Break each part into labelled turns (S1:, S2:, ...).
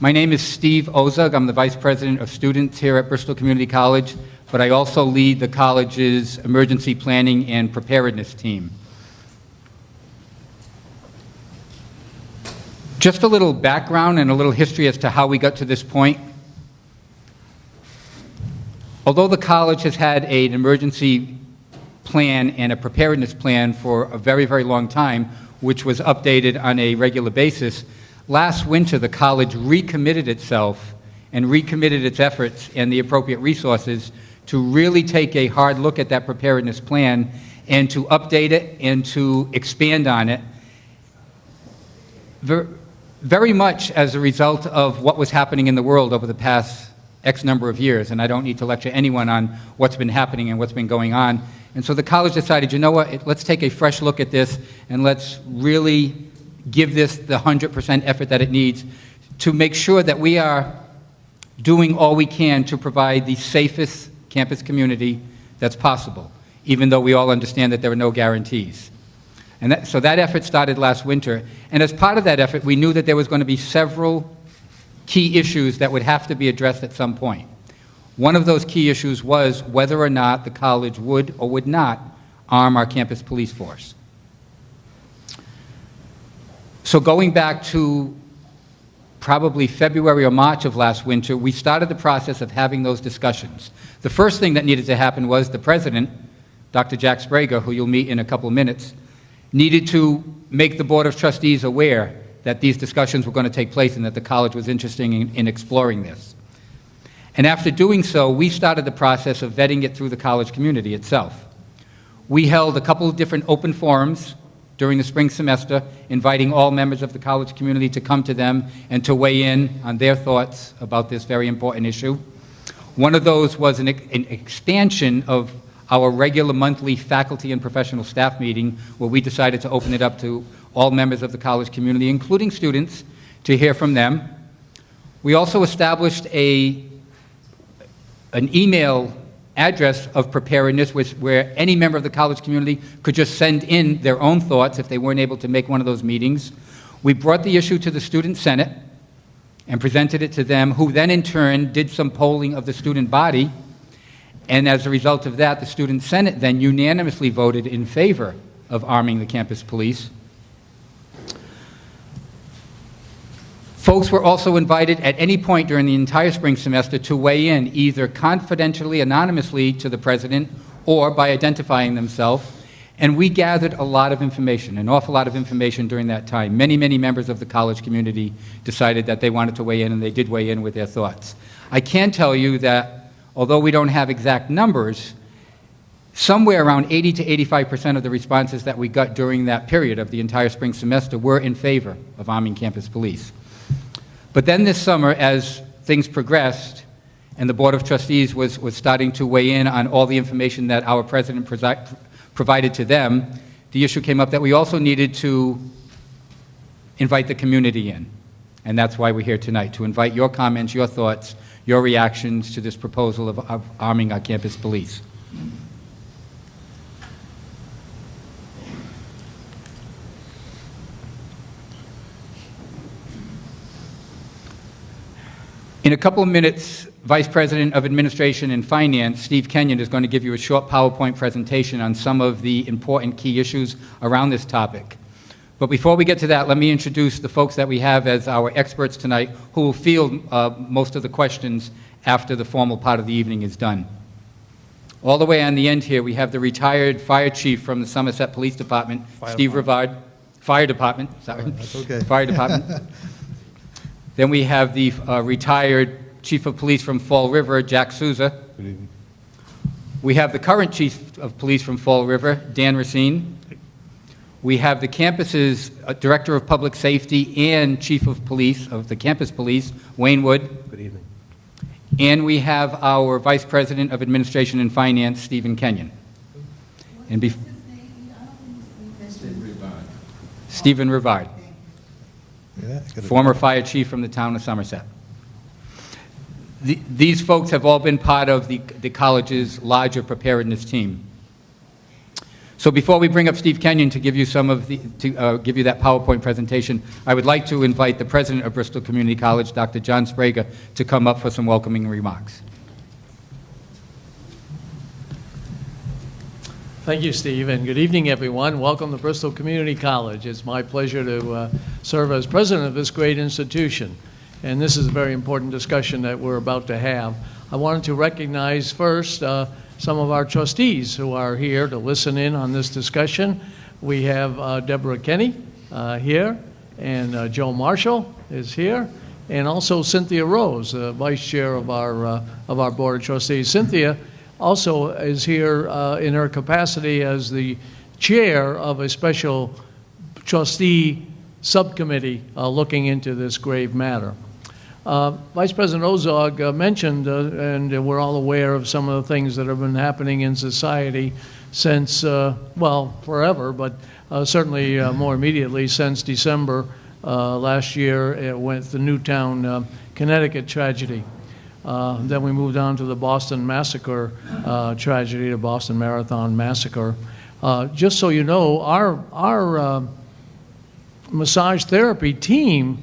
S1: My name is Steve Ozug. I'm the Vice President of Students here at Bristol Community College, but I also lead the college's emergency planning and preparedness team. Just a little background and a little history as to how we got to this point. Although the college has had an emergency plan and a preparedness plan for a very, very long time, which was updated on a regular basis, last winter the college recommitted itself and recommitted its efforts and the appropriate resources to really take a hard look at that preparedness plan and to update it and to expand on it very much as a result of what was happening in the world over the past X number of years. And I don't need to lecture anyone on what's been happening and what's been going on. And so the college decided, you know what, let's take a fresh look at this and let's really give this the 100% effort that it needs to make sure that we are doing all we can to provide the safest campus community that's possible, even though we all understand that there are no guarantees. And that, so that effort started last winter. And as part of that effort, we knew that there was going to be several key issues that would have to be addressed at some point. One of those key issues was whether or not the college would or would not arm our campus police force. So going back to probably February or March of last winter, we started the process of having those discussions. The first thing that needed to happen was the president, Dr. Jack Sbrega, who you'll meet in a couple of minutes, needed to make the Board of Trustees aware that these discussions were going to take place and that the college was interested in, in exploring this. And after doing so, we started the process of vetting it through the college community itself. We held a couple of different open forums during the spring semester, inviting all members of the college community to come to them and to weigh in on their thoughts about this very important issue. One of those was an, an expansion of our regular monthly faculty and professional staff meeting, where we decided to open it up to all members of the college community, including students, to hear from them. We also established a, an email address of preparedness where any member of the college community could just send in their own thoughts if they weren't able to make one of those meetings. We brought the issue to the Student Senate and presented it to them, who then in turn did some polling of the student body. And as a result of that, the Student Senate then unanimously voted in favor of arming the campus police. Folks were also invited at any point during the entire spring semester to weigh in, either confidentially, anonymously to the president, or by identifying themselves. And we gathered a lot of information, an awful lot of information during that time. Many, many members of the college community decided that they wanted to weigh in, and they did weigh in with their thoughts. I can tell you that although we don't have exact numbers, somewhere around 80 to 85% of the responses that we got during that period of the entire spring semester were in favor of arming campus police. But then this summer, as things progressed, and the Board of Trustees was, was starting to weigh in on all the information that our president provided to them, the issue came up that we also needed to invite the community in. And that's why we're here tonight, to invite your comments, your thoughts, your reactions to this proposal of, of arming our campus police. In a couple of minutes, Vice President of Administration and Finance, Steve Kenyon, is going to give you a short PowerPoint presentation on some of the important key issues around this topic. But before we get to that, let me introduce the folks that we have as our experts tonight who will field uh, most of the questions after the formal part of the evening is done. All the way on the end here, we have the retired fire chief from the Somerset Police Department,
S2: Fire
S1: Steve. Rivard. Fire Department, sorry.
S2: That's okay.
S1: Fire Department. Then we have the uh, retired Chief of Police from Fall River, Jack Souza.
S2: Good evening.
S1: We have the current Chief of Police from Fall River, Dan Racine. We have the campus's uh, Director of Public Safety and Chief of Police of the Campus Police, Wayne Wood.
S2: Good evening.
S1: And we have our Vice President of Administration and Finance, Stephen Kenyon. And bef- Stephen Rivard,
S2: Yeah,
S1: former fire chief from the town of Somerset. The- These folks have all been part of the the college's larger preparedness team. So before we bring up Steve Kenyon to give you some of the, to uh, give you that PowerPoint presentation, I would like to invite the president of Bristol Community College, Dr. John Sbrega, to come up for some welcoming remarks.
S3: Thank you, Steve, and good evening, everyone. Welcome to Bristol Community College. It's my pleasure to uh, serve as president of this great institution, and this is a very important discussion that we're about to have. I wanted to recognize first uh, some of our trustees who are here to listen in on this discussion. We have uh, Deborah Kenny uh, here, and uh, Joe Marshall is here, and also Cynthia Rose, uh, vice chair of our, uh, of our board of trustees. Cynthia also is here uh, in her capacity as the chair of a special trustee subcommittee uh, looking into this grave matter. Uh, Vice President Ozog uh, mentioned, uh, and we're all aware of some of the things that have been happening in society since, uh, well, forever, but certainly more immediately since December last year with the Newtown, Connecticut tragedy. Uh, Then we moved on to the Boston Massacre uh, tragedy, the Boston Marathon Massacre. Uh, Just so you know, our, our uh, massage therapy team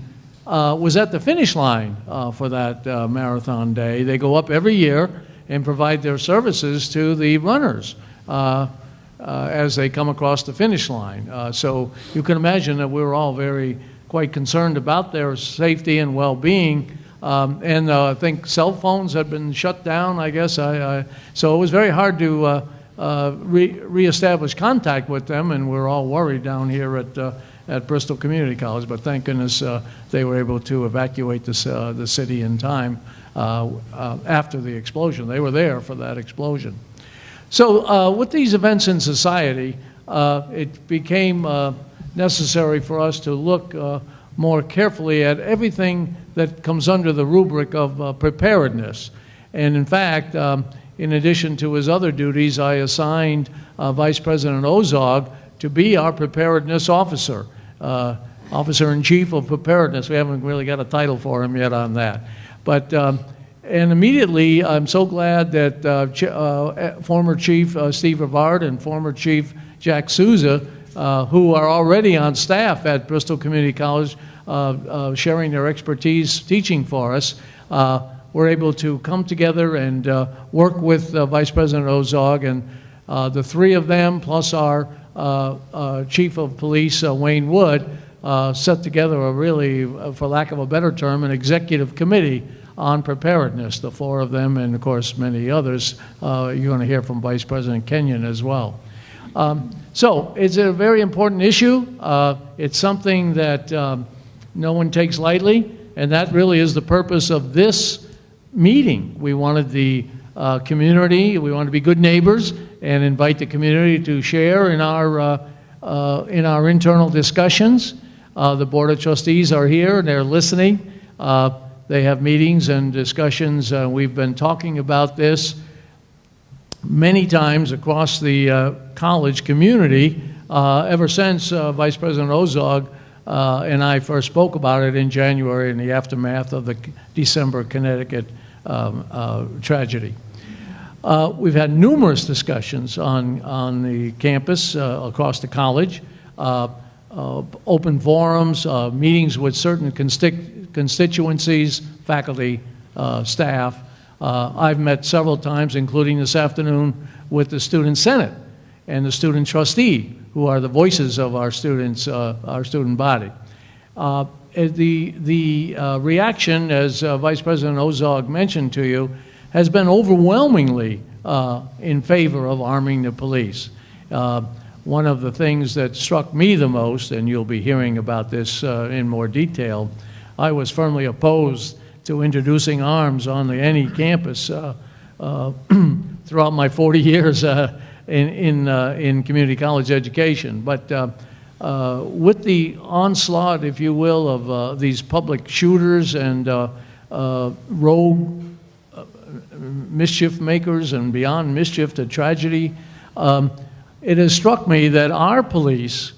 S3: uh, was at the finish line for that marathon day. They go up every year and provide their services to the runners as they come across the finish line. So you can imagine that we were all very, quite concerned about their safety and well-being. Um, And uh, I think cell phones had been shut down, I guess. I- I- So it was very hard to uh, uh, re- reestablish contact with them, and we're all worried down here at, uh, at Bristol Community College. But thank goodness uh, they were able to evacuate this, uh, the city in time uh, after the explosion. They were there for that explosion. So with these events in society, it became necessary for us to look more carefully at everything that comes under the rubric of uh, preparedness. And in fact, um, in addition to his other duties, I assigned uh, Vice President Ozog to be our preparedness officer, uh, Officer in Chief of Preparedness. We haven't really got a title for him yet on that. But um, and immediately, I'm so glad that uh, Ch- uh, former Chief uh, Steve Rivard and former Chief Jack Souza, uh, who are already on staff at Bristol Community College, uh, uh, sharing their expertise teaching for us, uh, were able to come together and work with Vice President Ozog. And the three of them, plus our Chief of Police, Wayne Wood, set together a really, for lack of a better term, an executive committee on preparedness, the four of them, and of course, many others. Uh, You're going to hear from Vice President Kenyon as well. Um, So it's a very important issue. Uh, It's something that um, no one takes lightly, and that really is the purpose of this meeting. We wanted the uh, community, we wanted to be good neighbors and invite the community to share in our, uh, uh, in our internal discussions. Uh, The Board of Trustees are here, and they're listening. Uh, They have meetings and discussions. We've been talking about this many times across the uh, college community uh, ever since uh, Vice President Ozog and I first spoke about it in January in the aftermath of the December Connecticut um, tragedy. Uh, We've had numerous discussions on, on the campus uh, across the college, uh, open forums, meetings with certain consti- constituencies, faculty, staff. Uh, I've met several times, including this afternoon, with the Student Senate and the student trustee, who are the voices of our students, uh, our student body. Uh, eh, The, the uh, reaction, as uh, Vice President Ozog mentioned to you, has been overwhelmingly uh, in favor of arming the police. One of the things that struck me the most, and you'll be hearing about this in more detail, I was firmly opposed to introducing arms on the, any campus uh, uh, throughout my 40 years uh, in, in, in community college education. But uh, with the onslaught, if you will, of uh, these public shooters and uh, rogue mischief makers and beyond mischief to tragedy, um, it has struck me that our police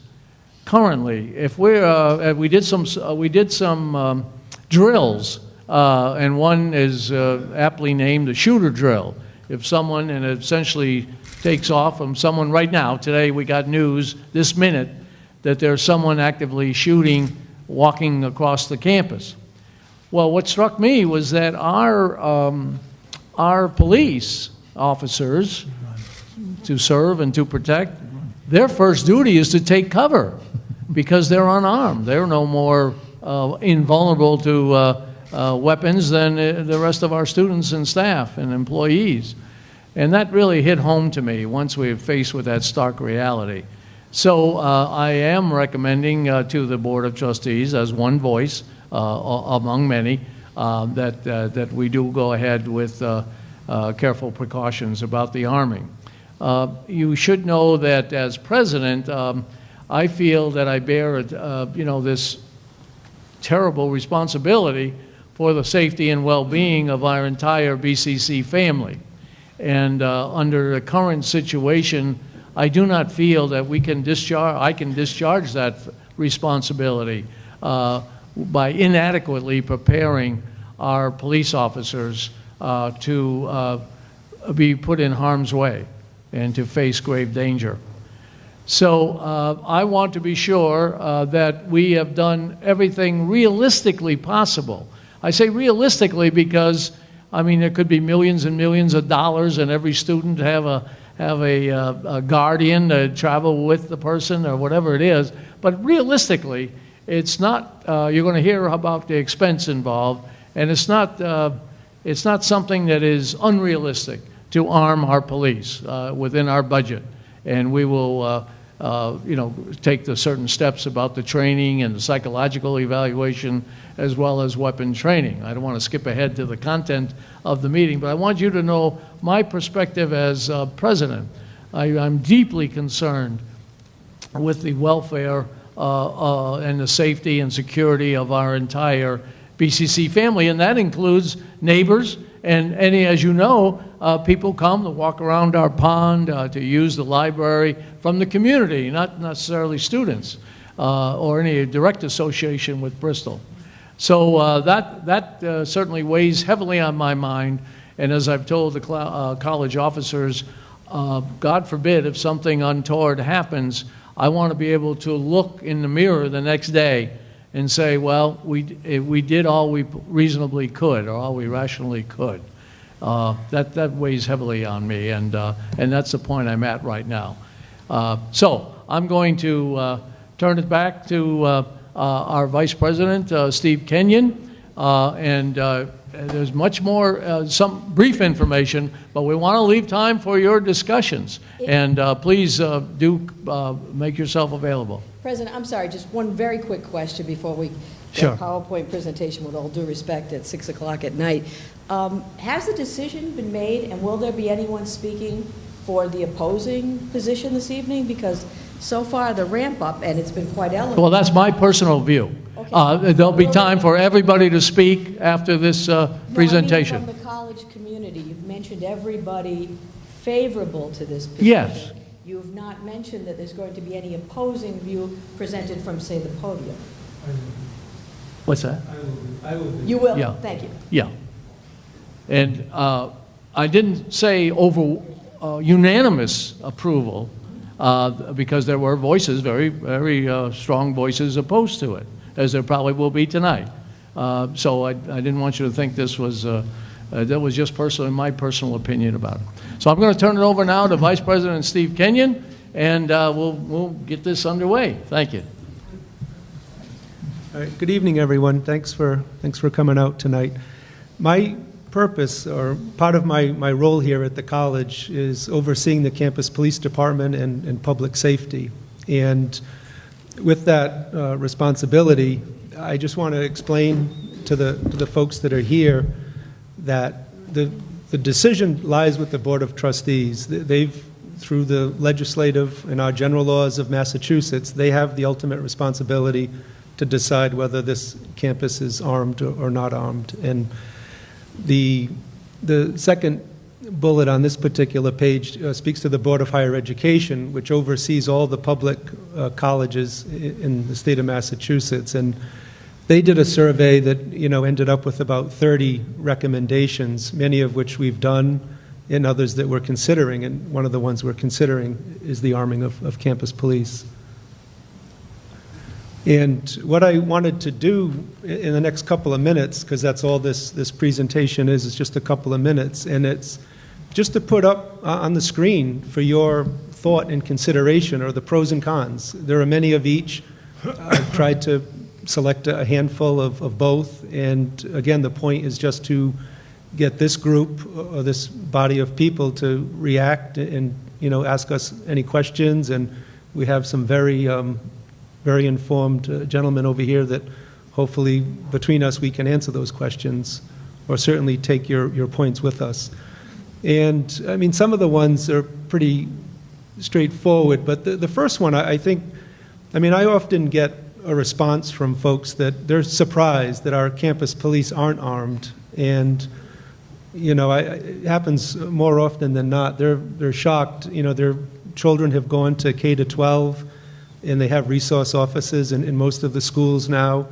S3: currently, if we're, we did some, we did some um, drills, uh, and one is uh, aptly named the shooter drill. If someone, and essentially takes off from someone right now, today we got news this minute that there's someone actively shooting walking across the campus. Well, what struck me was that our, um, our police officers, to serve and to protect, their first duty is to take cover because they're unarmed. They're no more uh, invulnerable to uh, weapons than uh, the rest of our students and staff and employees. And that really hit home to me once we were faced with that stark reality. So uh, I am recommending uh, to the Board of Trustees, as one voice uh, among many, uh, that, that we do go ahead with careful precautions about the arming. You should know that as president, um, I feel that I bear, you know, this terrible responsibility for the safety and well-being of our entire BCC family. And uh, under the current situation, I do not feel that we can discharge, I can discharge that responsibility uh, by inadequately preparing our police officers uh, to uh, be put in harm's way and to face grave danger. So uh, I want to be sure uh, that we have done everything realistically possible. I say realistically because, I mean, there could be millions and millions of dollars, and every student have a have a, uh, a guardian to travel with the person or whatever it is. But realistically, it's not. Uh, you're going to hear about the expense involved, and it's not. Uh, it's not something that is unrealistic to arm our police uh, within our budget and we will, uh, you know, take the certain steps about the training and the psychological evaluation as well as weapon training. I don't want to skip ahead to the content of the meeting, but I want you to know my perspective as uh, president. I, I'm deeply concerned with the welfare uh, uh, and the safety and security of our entire BCC family, and that includes neighbors and any, as you know, uh, people come to walk around our pond, uh, to use the library from the community, not necessarily students uh, or any direct association with Bristol. So uh, that, that uh, certainly weighs heavily on my mind. And as I've told the uh, college officers, God forbid if something untoward happens, I want to be able to look in the mirror the next day and say, well, we, eh, we did all we reasonably could or all we rationally could. Uh, that, that weighs heavily on me, and, uh, and that's the point I'm at right now. Uh, so I'm going to uh, turn it back to uh, uh, our Vice President, Steve Kenyon, and there's much more, uh, some brief information, but we want to leave time for your discussions. And uh, please uh, do uh, make yourself available.
S4: President, I'm sorry, just one very quick question before we
S3: Sure.
S4: PowerPoint presentation, with all due respect, at 6 o'clock at night. Um, Has the decision been made, and will there be anyone speaking for the opposing position this evening? Because so far, the ramp-up, and it's been quite eloquent.
S3: Well, that's my personal view.
S4: Okay.
S3: Uh, There'll be time for everybody to speak after this uh,
S4: No, I mean
S3: presentation.
S4: from the college community, you've mentioned everybody favorable to this position.
S3: Yes.
S4: You have not mentioned that there's going to be any opposing view presented from, say, the podium.
S3: What's that? I will.
S4: You will?
S3: Yeah.
S4: Thank you.
S3: Yeah. And uh, I didn't say over uh, unanimous approval, uh, because there were voices, very, very uh, strong voices opposed to it, as there probably will be tonight. Uh, So I I didn't want you to think this was, uh, uh, that was just personally, my personal opinion about it. So I'm going to turn it over now to Vice President Steve Kenyon, and uh, we'll, we'll get this underway. Thank you.
S5: Good evening, everyone. Thanks for, thanks for coming out tonight. My purpose, or part of my, my role here at the college, is overseeing the campus police department and, and public safety. And with that uh, responsibility, I just want to explain to the, to the folks that are here that the, the decision lies with the Board of Trustees. They've, through the legislative and our general laws of Massachusetts, they have the ultimate responsibility to decide whether this campus is armed or or not armed. And the, the second bullet on this particular page uh, speaks to the Board of Higher Education, which oversees all the public uh, colleges in the state of Massachusetts. And they did a survey that, you know, ended up with about 30 recommendations, many of which we've done, and others that we're considering, and one of the ones we're considering is the arming of, of campus police. And what I wanted to do in the next couple of minutes, because that's all this, this presentation is, is just a couple of minutes, and it's just to put up uh, on the screen for your thought and consideration are the pros and cons. There are many of each. I've tried to select a handful of, of both, and again, the point is just to get this group or this body of people to react and, you know, ask us any questions, and we have some very, um, very informed uh, gentlemen over here that hopefully between us we can answer those questions or certainly take your, your points with us. And I mean, some of the ones are pretty straightforward, but the, the first one, I, I think, I mean, I often get a response from folks that they're surprised that our campus police aren't armed. And, you know, I, it happens more often than not. They're, they're shocked. You know, their children have gone to K to 12 and they have resource offices in, in most of the schools now.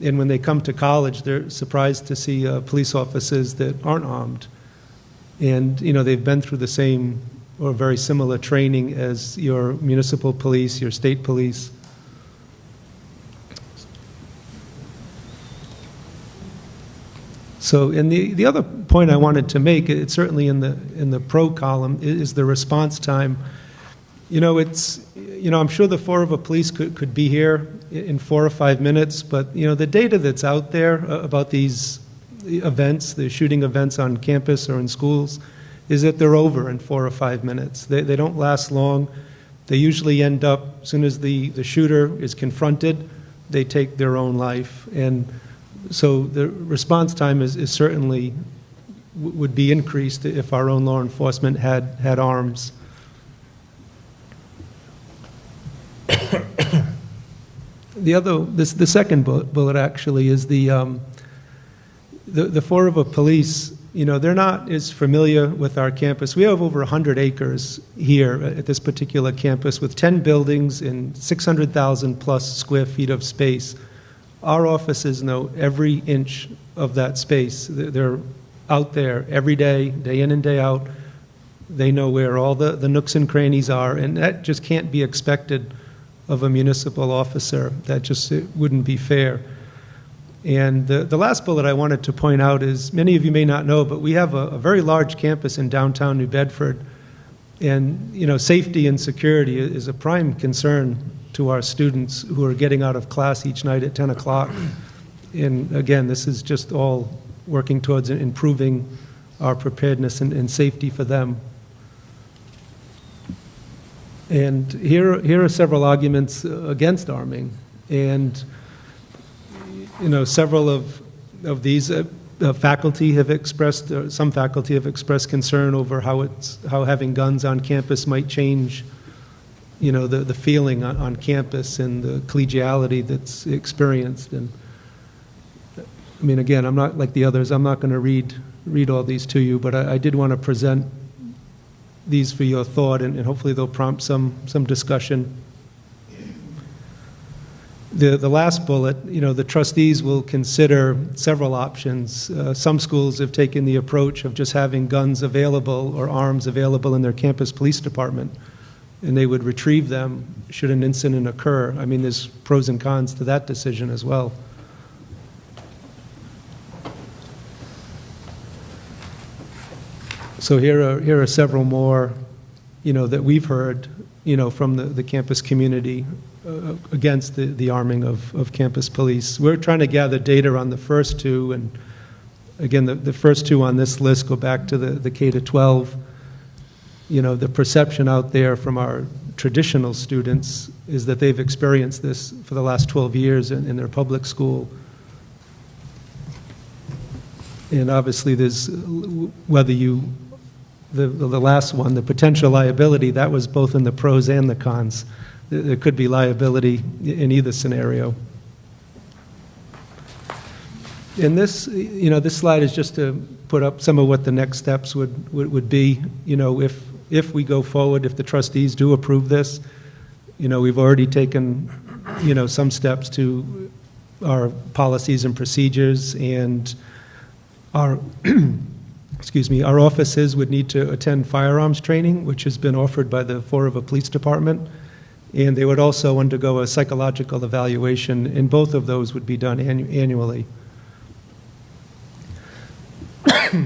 S5: And when they come to college, they're surprised to see uh, police officers that aren't armed. And, you know, they've been through the same or very similar training as your municipal police, your state police. So, and the, the other point I wanted to make, it's certainly in the, in the pro column, is the response time. You know, it's, you know, I'm sure the Fall River police could, could be here in four or five minutes, but, you know, the data that's out there about these events, the shooting events on campus or in schools, is that they're over in four or five minutes. They, they don't last long. They usually end up, as soon as the, the shooter is confronted, they take their own life. And so the response time is, is certainly, would be increased if our own law enforcement had, had arms. The other, this, the second bullet, bullet actually is the, um, the, the Fall River police, you know, they're not as familiar with our campus. We have over 100 acres here at this particular campus with 10 buildings and 600,000 plus square feet of space. Our offices know every inch of that space. They're out there every day, day in and day out. They know where all the, the nooks and crannies are, and that just can't be expected of a municipal officer. That just wouldn't be fair. And the, the last bullet I wanted to point out is many of you may not know, but we have a, a very large campus in downtown New Bedford. And, you know, safety and security is a prime concern to our students who are getting out of class each night at 10 o'clock. And again, this is just all working towards improving our preparedness and, and safety for them. And here, here are several arguments against arming. And, you know, several of, of these uh, uh, faculty have expressed, uh, some faculty have expressed concern over how it's, how having guns on campus might change, you know, the, the feeling on, on campus and the collegiality that's experienced. And, I mean, again, I'm not like the others, I'm not going to read, read all these to you, but I, I did want to present these for your thought, and, and hopefully they'll prompt some, some discussion. The, the last bullet, you know, the trustees will consider several options. Uh, some schools have taken the approach of just having guns available or arms available in their campus police department, and they would retrieve them should an incident occur. I mean, there's pros and cons to that decision as well. So here are, here are several more, you know, that we've heard, you know, from the, the campus community Uh, against the, the arming of, of campus police. We're trying to gather data on the first two, and again, the, the first two on this list go back to the, the K to 12. You know, the perception out there from our traditional students is that they've experienced this for the last 12 years in, in their public school. And obviously, there's, whether you, the, the last one, the potential liability, that was both in the pros and the cons. There- could be liability in either scenario. And this, you know, this slide is just to put up some of what the next steps would, would would be, you know, if, if we go forward, if the trustees do approve this. You know, we've already taken, you know, some steps to our policies and procedures and our, excuse me, our officers would need to attend firearms training, which has been offered by the Fall River Police Department, and they would also undergo a psychological evaluation, and both of those would be done annu- annually.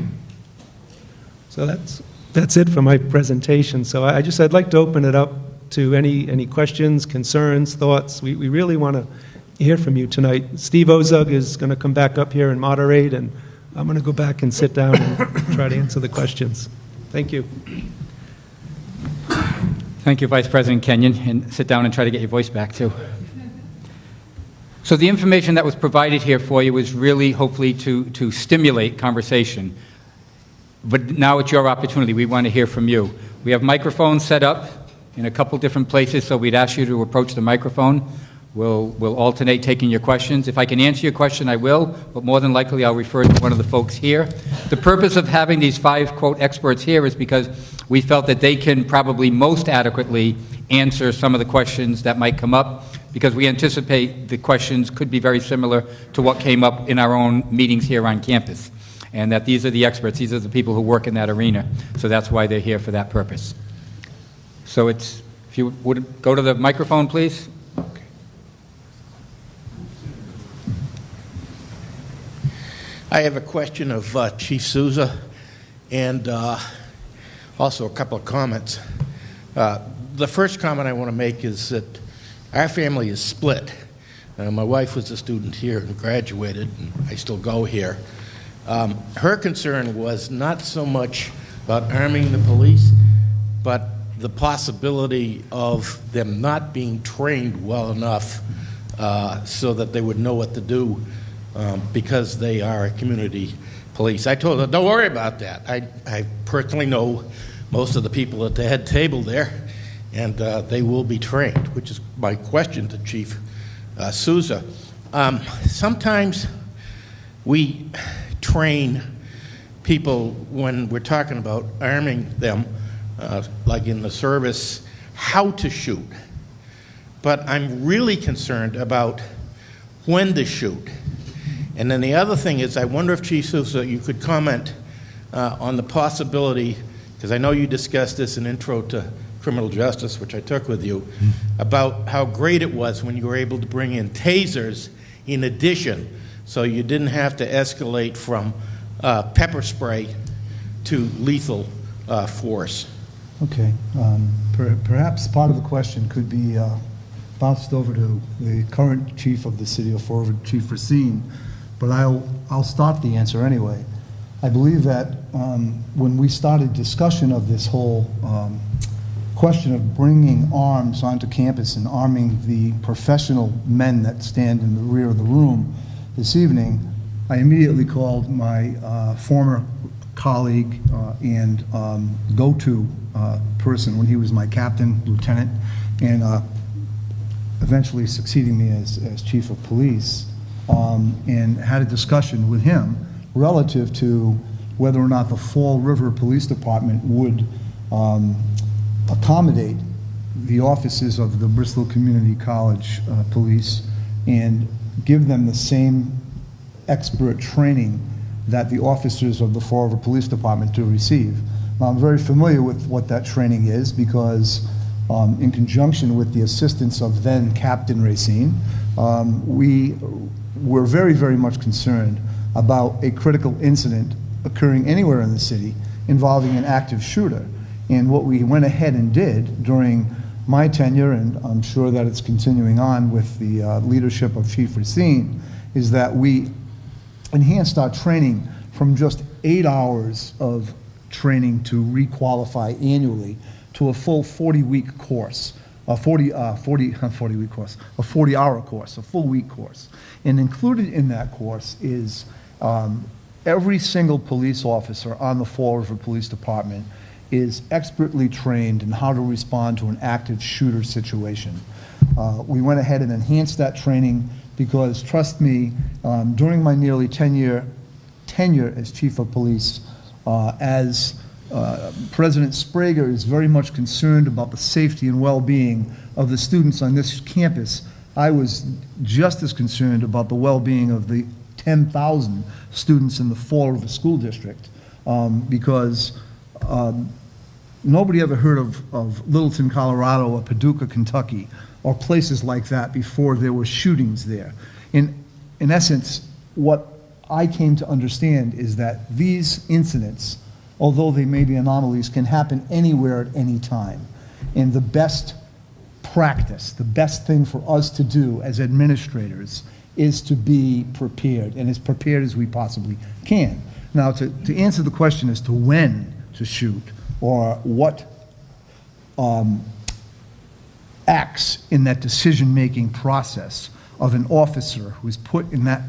S5: So that's, that's it for my presentation. So I I just, I'd like to open it up to any, any questions, concerns, thoughts. We, we really want to hear from you tonight. Steve Ozug is going to come back up here and moderate, and I'm going to go back and sit down and try to answer the questions. Thank you.
S1: Thank you, Vice President Kenyon, and sit down and try to get your voice back, too. So the information that was provided here for you was really hopefully to, to stimulate conversation. But now it's your opportunity. We want to hear from you. We have microphones set up in a couple different places, so we'd ask you to approach the microphone. We'll, we'll alternate taking your questions. If I can answer your question, I will, but more than likely, I'll refer to one of the folks here. The purpose of having these five, quote, experts here is because we felt that they can probably most adequately answer some of the questions that might come up, because we anticipate the questions could be very similar to what came up in our own meetings here on campus, and that these are the experts, these are the people who work in that arena, so that's why they're here for that purpose. So it's, if you would go to the microphone, please.
S6: I have a question of uh, Chief Souza and uh, also a couple of comments. Uh, the first comment I want to make is that our family is split. Uh, my wife was a student here and graduated, and I still go here. Um, her concern was not so much about arming the police, but the possibility of them not being trained well enough uh, so that they would know what to do um, because they are community police. I told them, don't worry about that. I, I personally know most of the people at the head table there, and uh, they will be trained, which is my question to Chief uh, Souza. Um, sometimes we train people when we're talking about arming them, uh, like in the service, how to shoot. But I'm really concerned about when to shoot. And then the other thing is, I wonder if Chief Souza, you could comment uh, on the possibility, because I know you discussed this in Intro to Criminal Justice, which I took with you, about how great it was when you were able to bring in tasers in addition, so you didn't have to escalate from uh, pepper spray to lethal uh, force.
S2: Okay. um, per- Perhaps part of the question could be uh, bounced over to the current chief of the city of River, Chief Racine, but I'll, I'll start the answer anyway. I believe that um, when we started discussion of this whole um, question of bringing arms onto campus and arming the professional men that stand in the rear of the room this evening, I immediately called my uh, former colleague uh, and um, go-to uh, person when he was my captain, lieutenant, and uh, eventually succeeding me as, as chief of police, um, and had a discussion with him relative to whether or not the Fall River Police Department would um, accommodate the offices of the Bristol Community College uh, Police and give them the same expert training that the officers of the Fall River Police Department do receive. Now, I'm very familiar with what that training is because um, in conjunction with the assistance of then Captain Racine, um, we were very, very much concerned about a critical incident occurring anywhere in the city involving an active shooter. And what we went ahead and did during my tenure, and I'm sure that it's continuing on with the uh, leadership of Chief Racine, is that we enhanced our training from just eight hours of training to requalify annually to a full 40-week course, a 40, uh, 40, 40-week course, a 40-hour course, a full week course. And included in that course is um, every single police officer on the Fall River Police Department is expertly trained in how to respond to an active shooter situation. Uh, we went ahead and enhanced that training because, trust me, um, during my nearly 10-year tenure as chief of police, uh, as uh, President Sbrega is very much concerned about the safety and well-being of the students on this campus, I was just as concerned about the well-being of the 10,000 students in the Fall River School District. um, because um, nobody ever heard of, of Littleton, Colorado, or Paducah, Kentucky, or places like that before there were shootings there. In, in essence, what I came to understand is that these incidents, although they may be anomalies, can happen anywhere at any time. And the best practice, the best thing for us to do as administrators is to be prepared, and as prepared as we possibly can. Now, to, to answer the question as to when to shoot, or what um, acts in that decision-making process of an officer who is put in that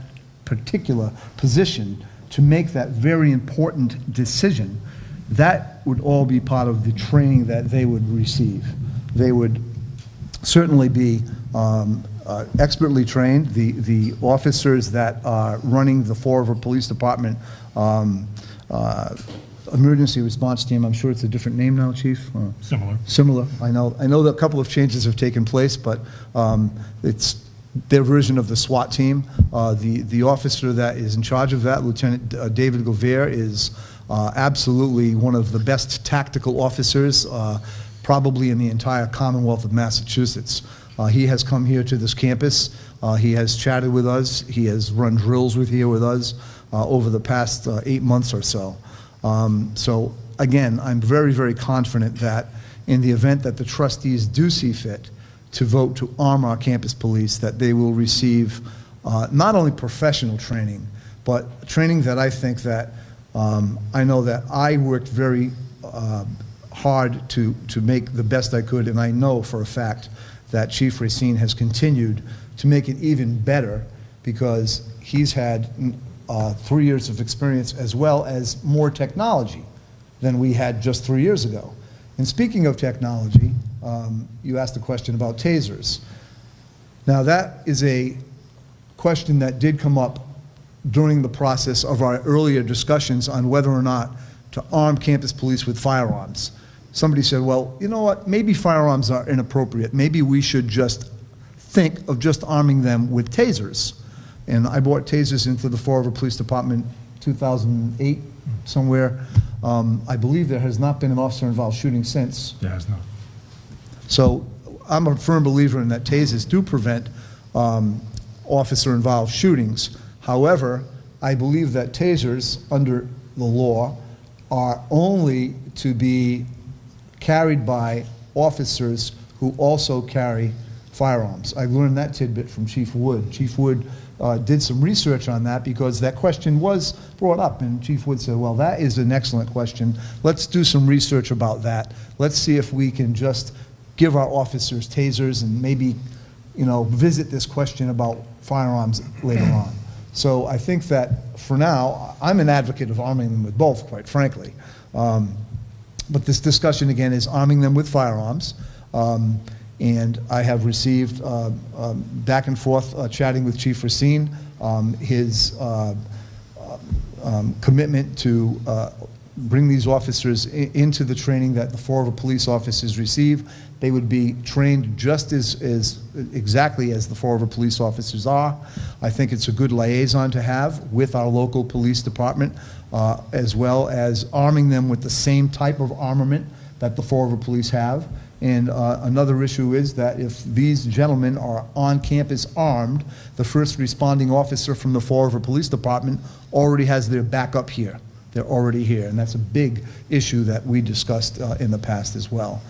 S2: particular position to make that very important decision, that would all be part of the training that they would receive. They would certainly be um, uh, expertly trained. The, the officers that are running the Fall River Police Department um, uh, Emergency Response Team, I'm sure it's a different name now, Chief? or-
S7: Similar.
S2: Similar, I know, I know that a couple of changes have taken place, but um, it's their version of the SWAT team. Uh, The, the officer that is in charge of that, Lieutenant uh, David Gover, is uh, absolutely one of the best tactical officers, uh, probably in the entire Commonwealth of Massachusetts. Uh, He has come here to this campus, Uh, he has chatted with us, he has run drills with here with us over the past eight months or so. Um, So again, I'm very, very confident that in the event that the trustees do see fit to vote to arm our campus police, that they will receive uh, not only professional training, but training that I think that, um, I know that I worked very uh, hard to, to make the best I could, and I know for a fact that Chief Racine has continued to make it even better because he's had uh, three years of experience as well as more technology than we had just three years ago. And speaking of technology, um, you asked a question about tasers. Now, that is a question that did come up during the process of our earlier discussions on whether or not to arm campus police with firearms. Somebody said, well, you know what, maybe firearms are inappropriate. Maybe we should just think of just arming them with tasers. And I brought tasers into the Fall River Police Department 2008, somewhere. Um, I believe there has not been an officer-involved shooting since.
S7: Yeah, it's not.
S2: So I'm a firm believer in that tasers do prevent um, officer-involved shootings. However, I believe that tasers, under the law, are only to be carried by officers who also carry firearms. I learned that tidbit from Chief Wood. Chief Wood uh, did some research on that because that question was brought up, and Chief Wood said, well, that is an excellent question. Let's do some research about that. Let's see if we can just give our officers tasers and maybe, you know, visit this question about firearms later on. So I think that for now, I'm an advocate of arming them with both, quite frankly. Um, but this discussion again is arming them with firearms. Um, and I have received uh, um, back and forth uh, chatting with Chief Racine, um, his uh, um, commitment to uh, bring these officers into the training that the River police officers receive. They would be trained just as, as, exactly as the Fall River police officers are. I think it's a good liaison to have with our local police department, uh, as well as arming them with the same type of armament that the Fall River police have. And uh, another issue is that if these gentlemen are on campus armed, the first responding officer from the Fall River Police Department already has their backup here. They're already here, and that's a big issue that we discussed uh, in the past as well.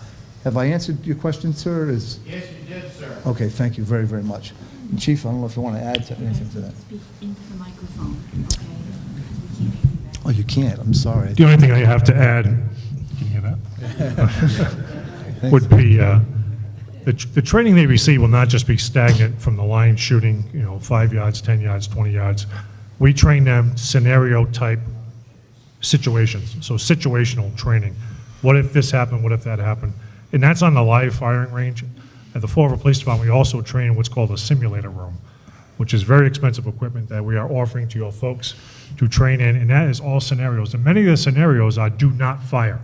S2: Have I answered your question, sir? Is-
S6: Yes, you did, sir.
S2: Okay, thank you very, very much. And Chief, I don't know if you want to add to anything to that.
S8: Speak into the microphone, okay? We can't hear you
S2: Oh, you can't, I'm sorry.
S7: The only thing I have to add, can you hear that? Would be, uh, the, tr- the training they receive will not just be stagnant from the line shooting, you know, five yards, 10 yards, 20 yards. We train them scenario-type situations, so situational training. What if this happened, what if that happened? And that's on the live firing range. At the Fall River Police Department, we also train in what's called a simulator room, which is very expensive equipment that we are offering to your folks to train in, and that is all scenarios. And many of the scenarios are do not fire.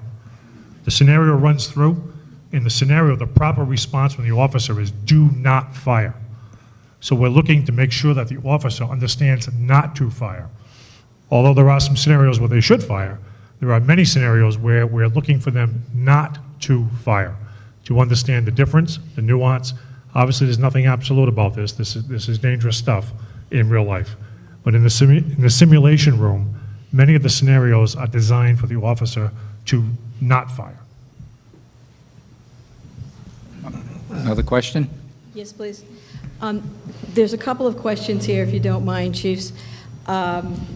S7: The scenario runs through, in the scenario, the proper response from the officer is do not fire. So we're looking to make sure that the officer understands not to fire. Although there are some scenarios where they should fire, there are many scenarios where we're looking for them not to fire, to understand the difference, the nuance. Obviously, there's nothing absolute about this. This is, this is dangerous stuff in real life. But in the, simu- in the simulation room, many of the scenarios are designed for the officer to not fire.
S1: Another question?
S4: Yes, please. Um, There's a couple of questions here, if you don't mind, chiefs. Um,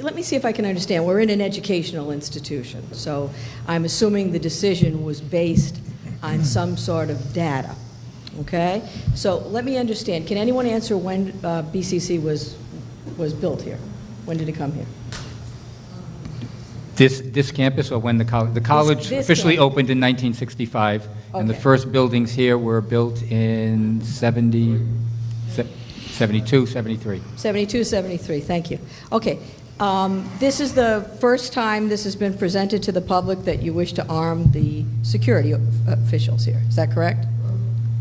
S4: Let me see if I can understand. We're in an educational institution, so I'm assuming the decision was based on some sort of data, okay? So let me understand. Can anyone answer when uh, BCC was, was built here? When did it come here?
S1: This, this campus or when the college, the college
S4: this
S1: officially
S4: campus.
S1: opened in 1965, and the first buildings here were built in 70, se- 72, 73.
S4: 72, 73, thank you. Okay, um, this is the first time this has been presented to the public that you wish to arm the security officials here, is that correct?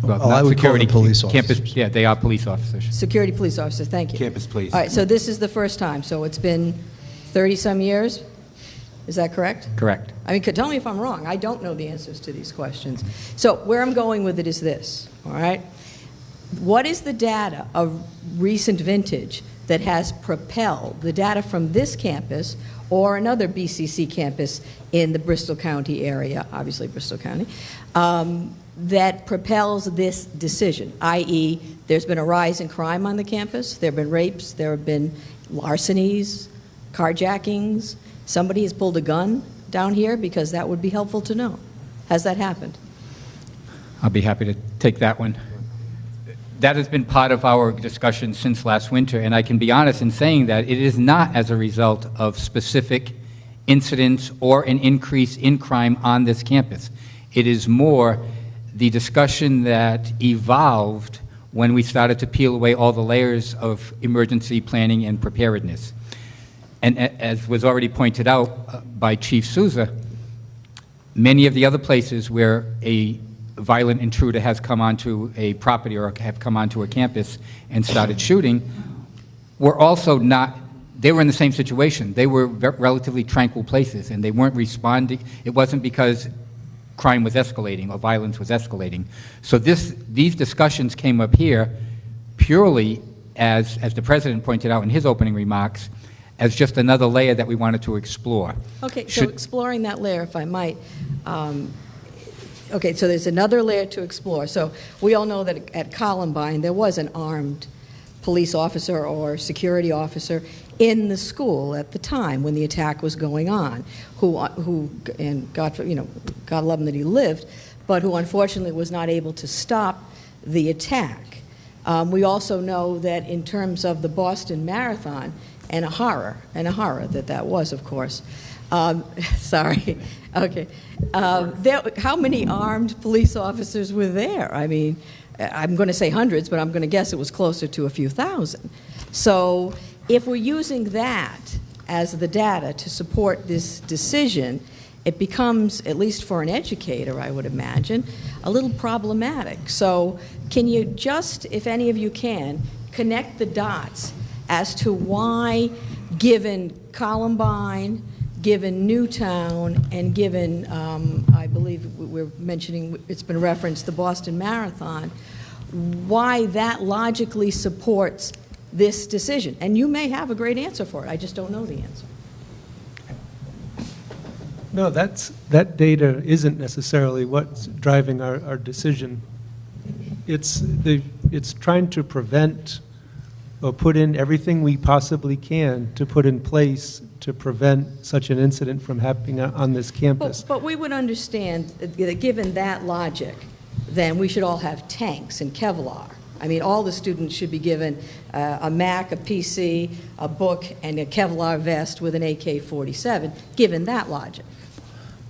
S1: Well,
S2: Oh, I
S1: not
S2: would call them
S1: security,
S2: police
S1: campus- Yeah, they are police officers.
S4: Security police officers, thank you.
S9: Campus police.
S4: All right, so this is the first time, so it's been 30-some years? Is that correct?
S1: Correct.
S4: I mean, tell me if I'm wrong, I don't know the answers to these questions. So where I'm going with it is this, all right? What is the data of recent vintage that has propelled, the data from this campus or another BCC campus in the Bristol County area, obviously Bristol County, um, that propels this decision, i.e., there's been a rise in crime on the campus, there have been rapes, there have been larcenies, carjackings, somebody has pulled a gun down here, because that would be helpful to know. Has that happened?
S1: I'll be happy to take that one. That has been part of our discussion since last winter, and I can be honest in saying that it is not as a result of specific incidents or an increase in crime on this campus. It is more the discussion that evolved when we started to peel away all the layers of emergency planning and preparedness. And as was already pointed out uh, by Chief Souza, many of the other places where a violent intruder has come onto a property or have come onto a campus and started shooting were also not, they were in the same situation. They were relatively tranquil places, and they weren't responding. It wasn't because crime was escalating or violence was escalating. So this, these discussions came up here purely as, as the president pointed out in his opening remarks, as just another layer that we wanted to explore.
S4: Okay, so exploring that layer, if I might, um, okay, so there's another layer to explore. So we all know that at Columbine, there was an armed police officer or security officer in the school at the time when the attack was going on, who, who and God, you know, God love him that he lived, but who unfortunately was not able to stop the attack. Um, we also know that in terms of the Boston Marathon, and a horror, and a horror that that was, of course. Um, sorry. Okay. Um, there, how many armed police officers were there? I mean, I'm going to say hundreds, but I'm going to guess it was closer to a few thousand. So, if we're using that as the data to support this decision, it becomes, at least for an educator, I would imagine, a little problematic. So, can you just, if any of you can, connect the dots as to why, given Columbine, given Newtown, and given, um, I believe we're mentioning, it's been referenced, the Boston Marathon, why that logically supports this decision? And you may have a great answer for it, I just don't know the answer.
S5: No, that's, that data isn't necessarily what's driving our, our decision. It's the, it's trying to prevent or put in everything we possibly can to put in place to prevent such an incident from happening on on this campus.
S4: But, but we would understand, that given that logic, then we should all have tanks and Kevlar. I mean, all the students should be given uh, a Mac, a PC, a book, and a Kevlar vest with an AK-47, given that logic.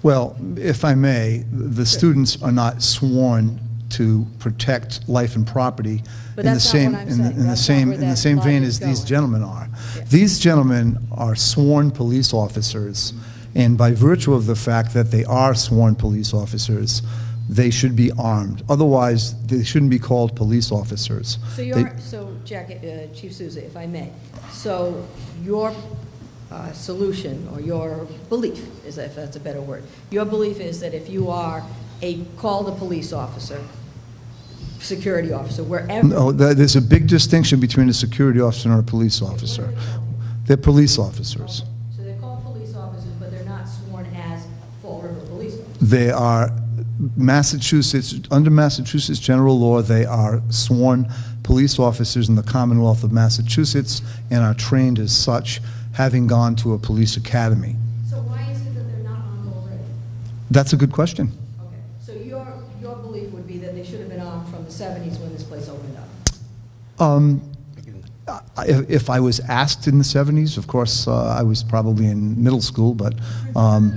S2: Well, if I may, the students are not sworn to protect life and property
S4: But
S2: in the same, in the- in the
S4: That's
S2: same, in the same vein as these gentlemen are.
S4: Yeah.
S2: These gentlemen are sworn police officers, and by virtue of the fact that they are sworn police officers, they should be armed. Otherwise, they shouldn't be called police officers.
S4: So
S2: They-
S4: you're, so Jack, uh, Chief Souza, if I may, so your uh, solution, or your belief, is if that's a better word, your belief is that if you are a call a police officer, security officer, wherever.
S2: No, there's a big distinction between a security officer and a police officer. They're police officers.
S4: So they're called police officers, but they're not sworn as Fall River police officers.
S2: They are Massachusetts, under Massachusetts general law, they are sworn police officers in the Commonwealth of Massachusetts and are trained as such, having gone to a police academy.
S4: So why is it that they're not armed already?
S2: That's a good question.
S4: Okay, so your, your belief would be that they should have been armed from the 70s when this place opened up?
S2: Um, If I was asked in the 70s, of course, uh, I was probably in middle school, but um,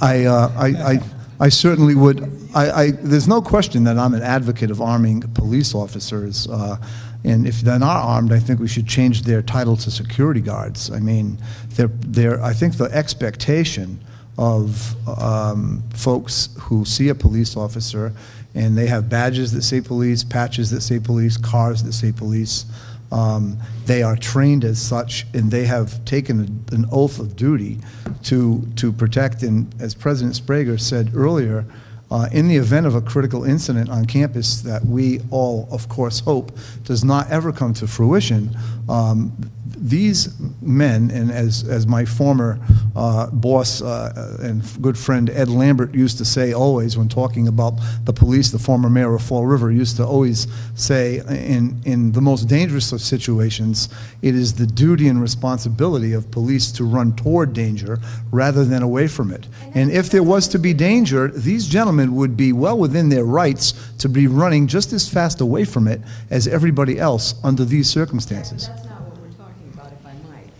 S2: I uh, I I I certainly would, I, I- there's no question that I'm an advocate of arming police officers, uh, and if they're not armed, I think we should change their title to security guards. I mean, they're, they're, I think the expectation of um, folks who see a police officer and they have badges that say police, patches that say police, cars that say police. Um, they are trained as such, and they have taken an oath of duty to, to protect. And as President Sbrega said earlier, uh, in the event of a critical incident on campus that we all, of course, hope does not ever come to fruition, um, these men, and as, as my former uh, boss uh, and good friend Ed Lambert used to say always when talking about the police, the former mayor of Fall River used to always say, in, in the most dangerous of situations, it is the duty and responsibility of police to run toward danger rather than away from it. And if there was to be danger, these gentlemen would be well within their rights to be running just as fast away from it as everybody else under these circumstances.
S4: That's not what we're talking about, if I might.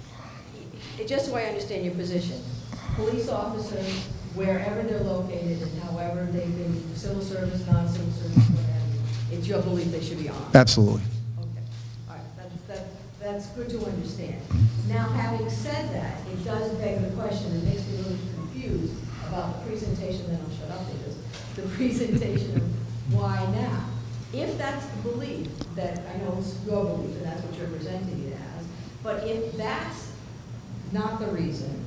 S4: I- Just so I understand your position, police officers, wherever they're located and however they've been, civil service, non-civil service, what have you, it's your belief they should be armed?
S2: Absolutely.
S4: Okay, all right, that's, that, that's good to understand. Now, having said that, it does beg the question, it makes me a little confused about the presentation, then I'll shut up with this, the presentation of why now? If that's the belief, that, I know it's your belief, and that's what you're presenting it as, but if that's not the reason,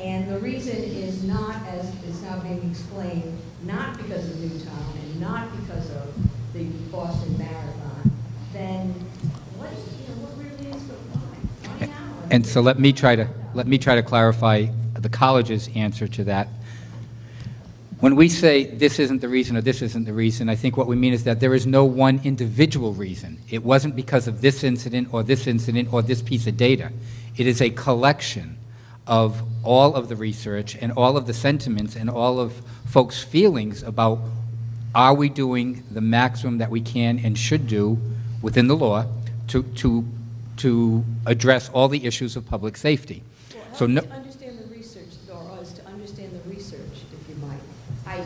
S4: and the reason is not, as is now being explained, not because of Newtown and not because of the Boston Marathon, then what, you know, what really is the why? Why now?
S1: And so let me try to, let me try to clarify the college's answer to that. When we say this isn't the reason or this isn't the reason, I think what we mean is that there is no one individual reason. It wasn't because of this incident or this incident or this piece of data. It is a collection of all of the research and all of the sentiments and all of folks' feelings about are we doing the maximum that we can and should do within the law to, to, to address all the issues of public safety. So no,
S4: to understand the research, or us to understand the research, if you might. I,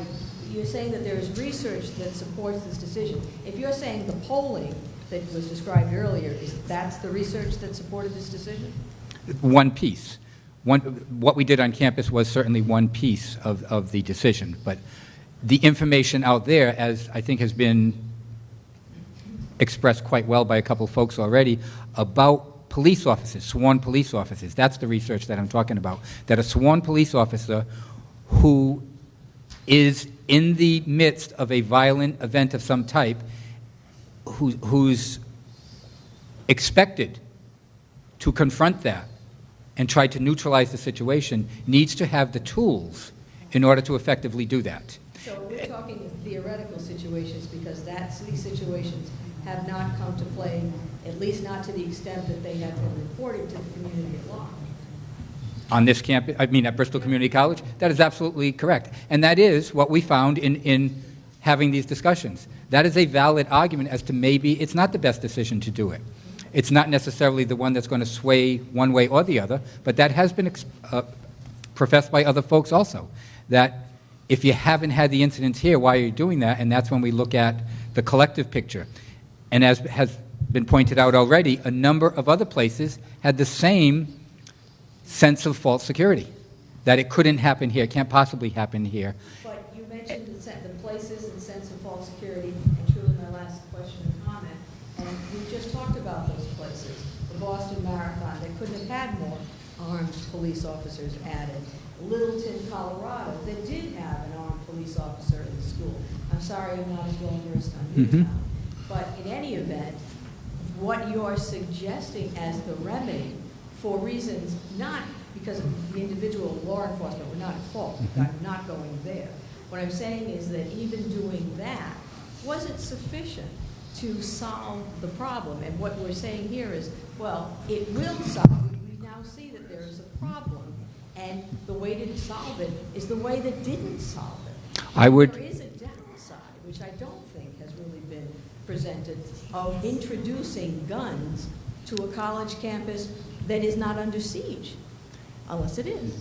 S4: you're saying that there is research that supports this decision. If you're saying the polling that was described earlier, is that's the research that supported this decision?
S1: One piece. One, what we did on campus was certainly one piece of, of the decision, but the information out there, as I think has been expressed quite well by a couple of folks already, about police officers, sworn police officers, that's the research that I'm talking about, that a sworn police officer who is in the midst of a violent event of some type, who, who's expected to confront that and try to neutralize the situation needs to have the tools in order to effectively do that.
S4: So we're talking theoretical situations because that's, these situations have not come to play, at least not to the extent that they have been reported to the community at large.
S1: On this campus, I mean, at Bristol Community College, that is absolutely correct. And that is what we found in, in having these discussions. That is a valid argument as to maybe it's not the best decision to do it. It's not necessarily the one that's going to sway one way or the other, but that has been uh, professed by other folks also, that if you haven't had the incidents here, why are you doing that? And that's when we look at the collective picture. And as has been pointed out already, a number of other places had the same sense of false security, that it couldn't happen here, can't possibly happen here.
S4: But you mentioned the sen- the places and sense of false security, and truly my last question and comment, and we just talked about those places. The Boston Marathon, they couldn't have had more, armed police officers added. Littleton, Colorado, that did have an armed police officer in the school. I'm sorry, I'm not as well versed on Newtown. Mm-hmm. But in any event, what you're suggesting as the remedy for reasons not because of the individual law enforcement, we're not at fault, mm-hmm. I'm not going there. What I'm saying is that even doing that wasn't sufficient to solve the problem. And what we're saying here is, well, it will solve. Now see that there is a problem, and the way to solve it is the way that didn't solve it.
S1: I would-
S4: There is a downside, which I don't think has really been presented, of introducing guns to a college campus that is not under siege, unless it is.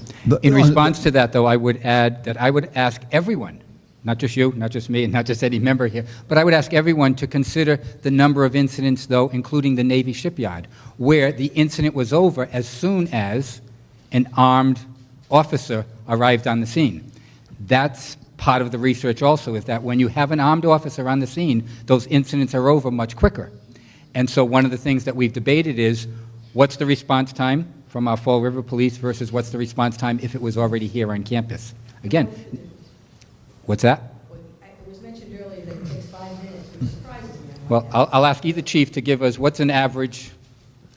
S1: In response to that, though, I would add that I would ask everyone, not just you, not just me, and not just any member here, but I would ask everyone to consider the number of incidents, though, including the Navy shipyard, where the incident was over as soon as an armed officer arrived on the scene. That's part of the research also, is that when you have an armed officer on the scene, those incidents are over much quicker. And so one of the things that we've debated is, what's the response time from our Fall River Police versus what's the response time if it was already here on campus? Again, what's that?
S4: Well, It was mentioned earlier that it takes five minutes, which surprises me.
S1: Well, I'll, I'll ask either chief to give us, what's an average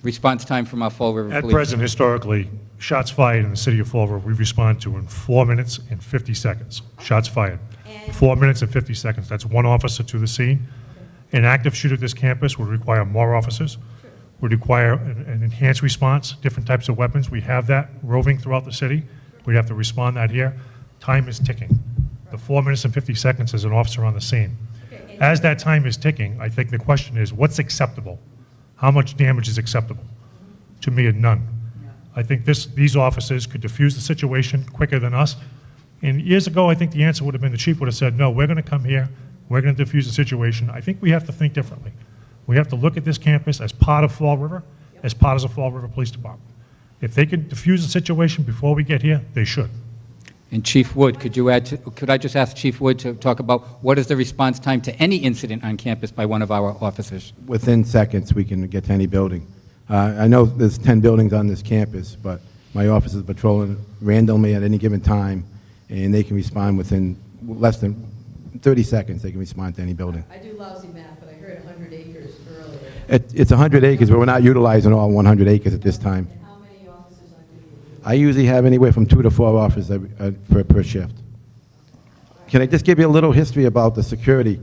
S1: response time from our Fall River
S7: At
S1: Police?
S7: present, historically, shots fired in the city of Fall River, we respond to in four minutes and 50 seconds. Shots fired.
S4: And-
S7: Four minutes and 50 seconds. That's one officer to the scene. An active shooter at this campus would require more officers, would require an an enhanced response, different types of weapons. We have that roving throughout the city. We'd have to respond that here. Time is ticking. The four minutes and 50 seconds as an officer on the scene. As that time is ticking, I think the question is, what's acceptable? How much damage is acceptable? To me, none. I think this, these officers could diffuse the situation quicker than us. And years ago, I think the answer would have been, the chief would have said, no, we're going to come here, we're going to diffuse the situation. I think we have to think differently. We have to look at this campus as part of Fall River, as part of the Fall River Police Department. If they could diffuse the situation before we get here, they should.
S1: And Chief Wood, could you add, to- could I just ask Chief Wood to talk about what is the response time to any incident on campus by one of our officers?
S9: within seconds, we can get to any building. Uh, I know there's 10 buildings on this campus, but my office is patrolling randomly at any given time, and they can respond within less than 30 seconds, they can respond to any building.
S4: I do lousy math, but I heard 100 acres earlier.
S9: It- It's 100 acres, but we're not utilizing all 100 acres at this time.
S4: And how many officers on duty?
S9: I usually have anywhere from two to four officers every- uh, per per shift. Can I just give you a little history about the security?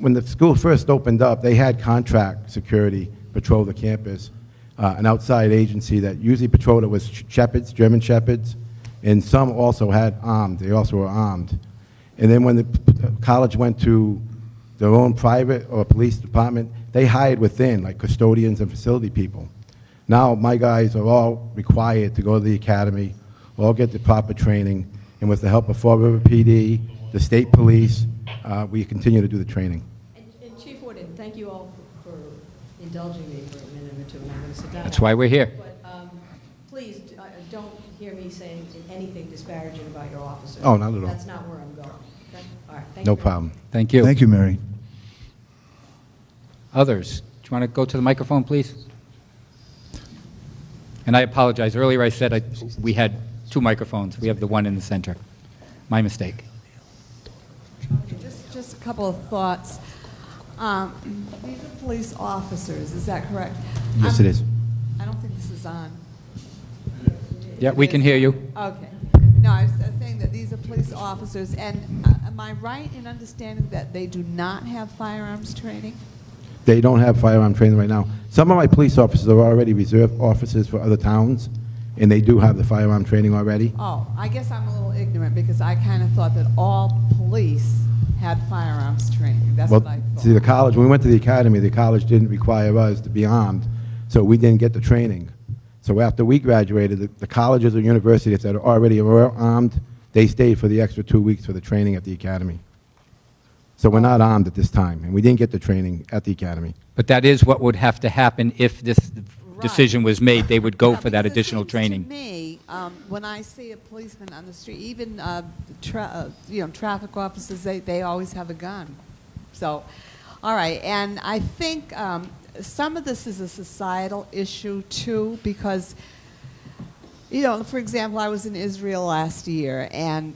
S9: When the school first opened up, they had contract security patrol the campus, uh, an outside agency that usually patrolled it was shepherds, German shepherds, and some also had armed, they also were armed. And then when the college went to their own private or police department, they hired within, like custodians and facility people. Now, my guys are all required to go to the academy, all get the proper training, and with the help of Fall River PD, the state police, uh, we continue to do the training.
S4: And and Chief Wooden, thank you all for for indulging me for a minute or two, I'm going to sit down.
S1: That's why we're here.
S4: But um, please, uh, don't hear me saying anything disparaging about your officers.
S9: Oh, not at all.
S4: That's not where I'm going. Okay? All right, thank.
S9: No
S4: very much.
S9: problem.
S1: Thank you.
S2: Thank you, Mary.
S1: Others, do you want to go to the microphone, please? And I apologize, earlier I said I- we had two microphones. We have the one in the center. My mistake.
S10: Just, just a couple of thoughts. Um, These are police officers, is that correct?
S9: Yes, it is.
S10: I don't think this is on.
S1: Yeah, we can hear you.
S10: Okay. No, I was uh, saying that these are police officers, and uh, am I right in understanding that they do not have firearms training?
S9: They don't have firearm training right now. Some of my police officers are already reserve officers for other towns, and they do have the firearm training already.
S10: Oh, I guess I'm a little ignorant, because I kind of thought that all police had firearms training. That's
S9: Well,
S10: what I thought.
S9: see, the college, when we went to the academy, the college didn't require us to be armed, so we didn't get the training. So after we graduated, the, the colleges or universities that are already armed, they stayed for the extra two weeks for the training at the academy. So we're not armed at this time, and we didn't get the training at the academy.
S1: But that is what would have to happen if this decision was made. They would go
S10: Yeah,
S1: for that
S10: because it
S1: additional
S10: seems
S1: training.
S10: To me, um, when I see a policeman on the street, even uh, tra- uh, you know traffic officers, they, they always have a gun. So, all right, and I think um, some of this is a societal issue too, because You know, for example, I was in Israel last year, and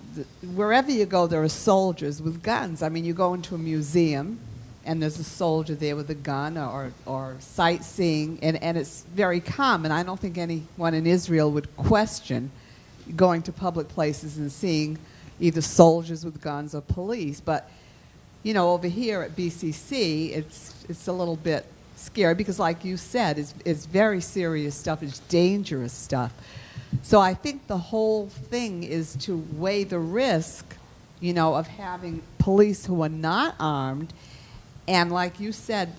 S10: wherever you go, there are soldiers with guns. I mean, you go into a museum, and there's a soldier there with a gun, or, or sightseeing, and, and it's very common. I don't think anyone in Israel would question going to public places and seeing either soldiers with guns or police. But, you know, over here at BCC, it's, it's a little bit scary because, like you said, it's, it's very serious stuff, it's dangerous stuff. So I think the whole thing is to weigh the risk, you know, of having police who are not armed. And like you said,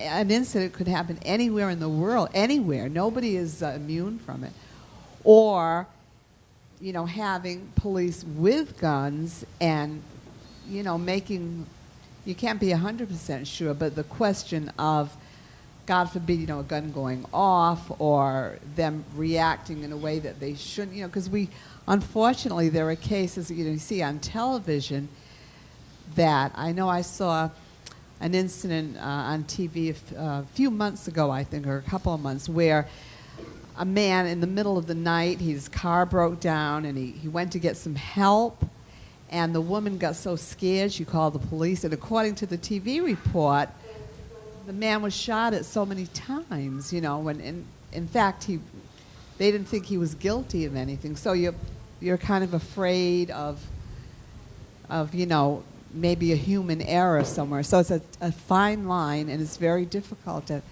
S10: an incident could happen anywhere in the world, anywhere. Nobody is uh, immune from it. Or, you know, having police with guns and, you know, making, you can't be 100% sure, but the question of, God forbid, you know, a gun going off or them reacting in a way that they shouldn't, you know, because we, unfortunately, there are cases that you, know, you see on television that I know I saw an incident uh, on TV a uh, a few months ago, I think, or a couple of months, where a man in the middle of the night, his car broke down and he, he went to get some help. And the woman got so scared, she called the police. And according to the TV report, the man was shot at so many times, you know, when in, in fact he, they didn't think he was guilty of anything. So you're, you're kind of afraid of, of, you know, maybe a human error somewhere. So it's a, a fine line and it's very difficult to,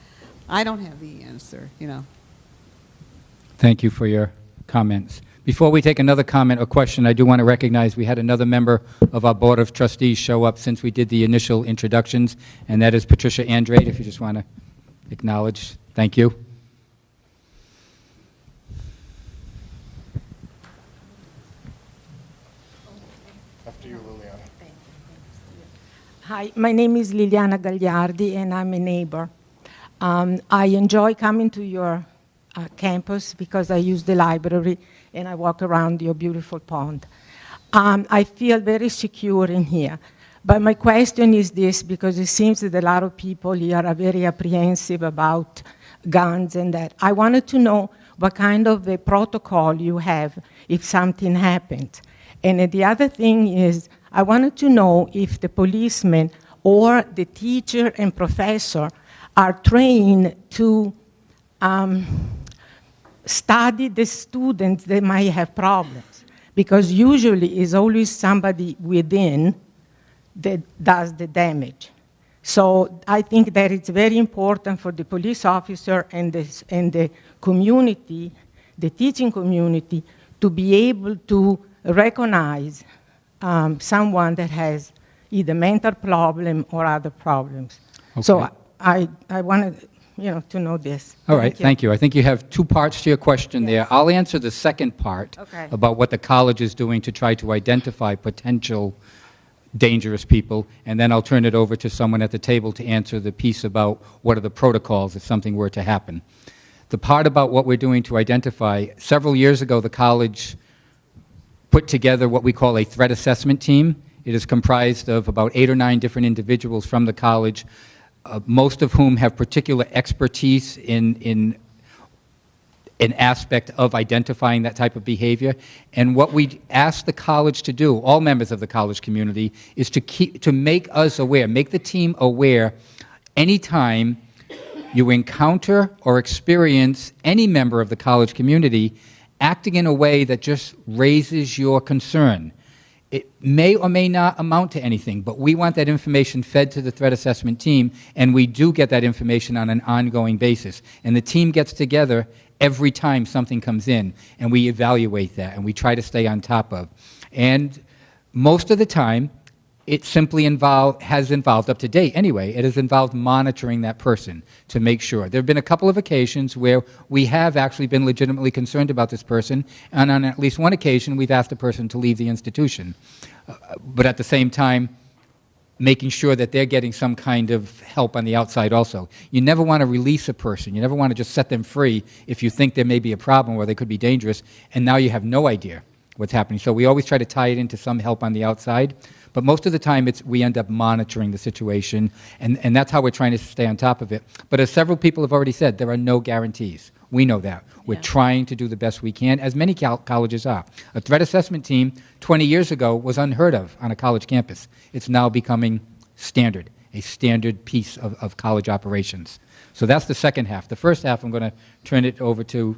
S10: I don't have the answer, you know.
S1: Thank you for your comments. Before we take another comment or question, I do want to recognize we had another member of our Board of Trustees show up since we did the initial introductions, and that is Patricia Andrade, if you just want to acknowledge. Thank you.
S6: After you, Liliana.
S11: Hi, my name is Liliana Gagliardi, and I'm a neighbor. Um, I enjoy coming to your uh, campus because I use the library and I walk around your beautiful pond. Um, I feel very secure in here. But my question is this because it seems that a lot of people here are very apprehensive about guns and that. I wanted to know what kind of a protocol you have if something happens. And the other thing is, I wanted to know if the policeman or the teacher and professor are trained to um, study the students that might have problems. Because usually it's always somebody within that does the damage. So I think that it's very important for the police officer and the, and the community, the teaching community, to be able to recognize um, someone that has either mental problem or other problems. So
S1: Okay.
S11: I, I wanted you know, to know this.
S1: All right, thank you. I think you have two parts to your question there. I'll answer the second part
S11: Okay.
S1: about what the college is doing to try to identify potential dangerous people, and then I'll turn it over to someone at the table to answer the piece about what are the protocols if something were to happen. The part about what we're doing to identify, several years ago, the college put together what we call a threat assessment team. It is comprised of about eight or nine different individuals from the college, uh, most of whom have particular expertise in, in an aspect of identifying that type of behavior. And what we ask the college to do, all members of the college community, is to keep to make us aware, make the team aware anytime you encounter or experience any member of the college community acting in a way that just raises your concern. It may or may not amount to anything, but we want that information fed to the threat assessment team, and we do get that information on an ongoing basis. And the team gets together every time something comes in, and we evaluate that, and we try to stay on top of. And most of the time, it simply involve, has involved, up to date anyway, it has involved monitoring that person to make sure. There have been a couple of occasions where we have actually been legitimately concerned about this person, and on at least one occasion, we've asked the person to leave the institution. Uh, but at the same time, making sure that they're getting some kind of help on the outside also. You never want to release a person. You never want to just set them free if you think there may be a problem or they could be dangerous, and now you have no idea what's happening. So we always try to tie it into some help on the outside. But most of the time, it's, we end up monitoring the situation, and, and that's how we're trying to stay on top of it. But as several people have already said, there are no guarantees. We know that. We're
S4: Yeah.
S1: trying to do the best we can, as many col- colleges are. A threat assessment team 20 years ago was unheard of on a college campus. It's now becoming standard, a standard piece of, of college operations. So that's the second half. The first half, I'm going to turn it over to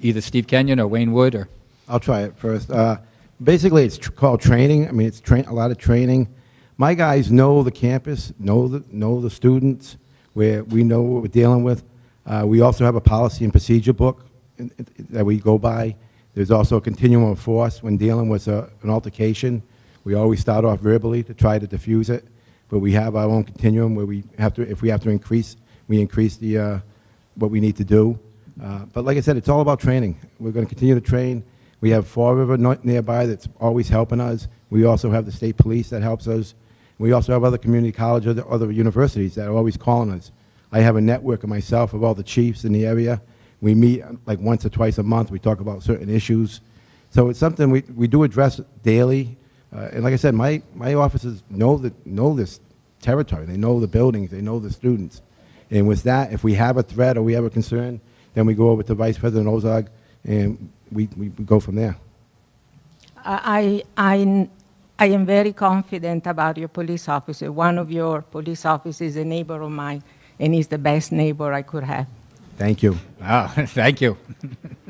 S1: either Steve Kenyon or Wayne Wood or
S9: I'll try it first. Uh, basically, it's tr- called training. I mean, it's train a lot of training. My guys know the campus, know the know the students, where we know what we're dealing with. Uh, we also have a policy and procedure book in- in- that we go by. There's also a continuum of force when dealing with a, an altercation. We always start off verbally to try to diffuse it, but we have our own continuum where we have to, if we have to increase, we increase the uh, what we need to do. Uh, but like I said, it's all about training. We're going to continue to train. We have Fall River nearby that's always helping us. We also have the state police that helps us. We also have other community colleges, other, other universities that are always calling us. I have a network of myself of all the chiefs in the area. We meet like once or twice a month. We talk about certain issues. So it's something we, we do address daily. Uh, and like I said, my, my officers know, that, know this territory. They know the buildings. They know the students. And with that, if we have a threat or we have a concern, then we go over to Vice President Ozog and we, we, we go from there.
S11: I, I, I am very confident about your police officer. One of your police officers is a neighbor of mine, and he's the best neighbor I could have.
S9: Thank you.
S1: Ah, thank you.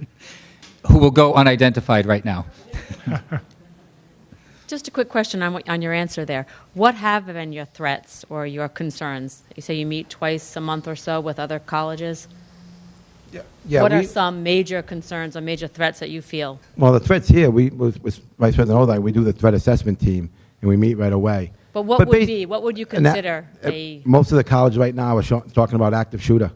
S1: Who will go unidentified right now?
S12: Just a quick question on, what, on your answer there. What have been your threats or your concerns? You say you meet twice a month or so with other colleges.
S9: Yeah,
S12: what are
S9: we-
S12: some major concerns or major threats that you feel?
S9: Well, the threats here, we, with, with Vice President Ozog, we do the threat assessment team, and we meet right away.
S12: But what would
S9: bas-
S12: be? What would you
S9: and that-
S12: consider
S9: uh,
S12: a?
S9: Most of the college right now are sho- talking about active shooter.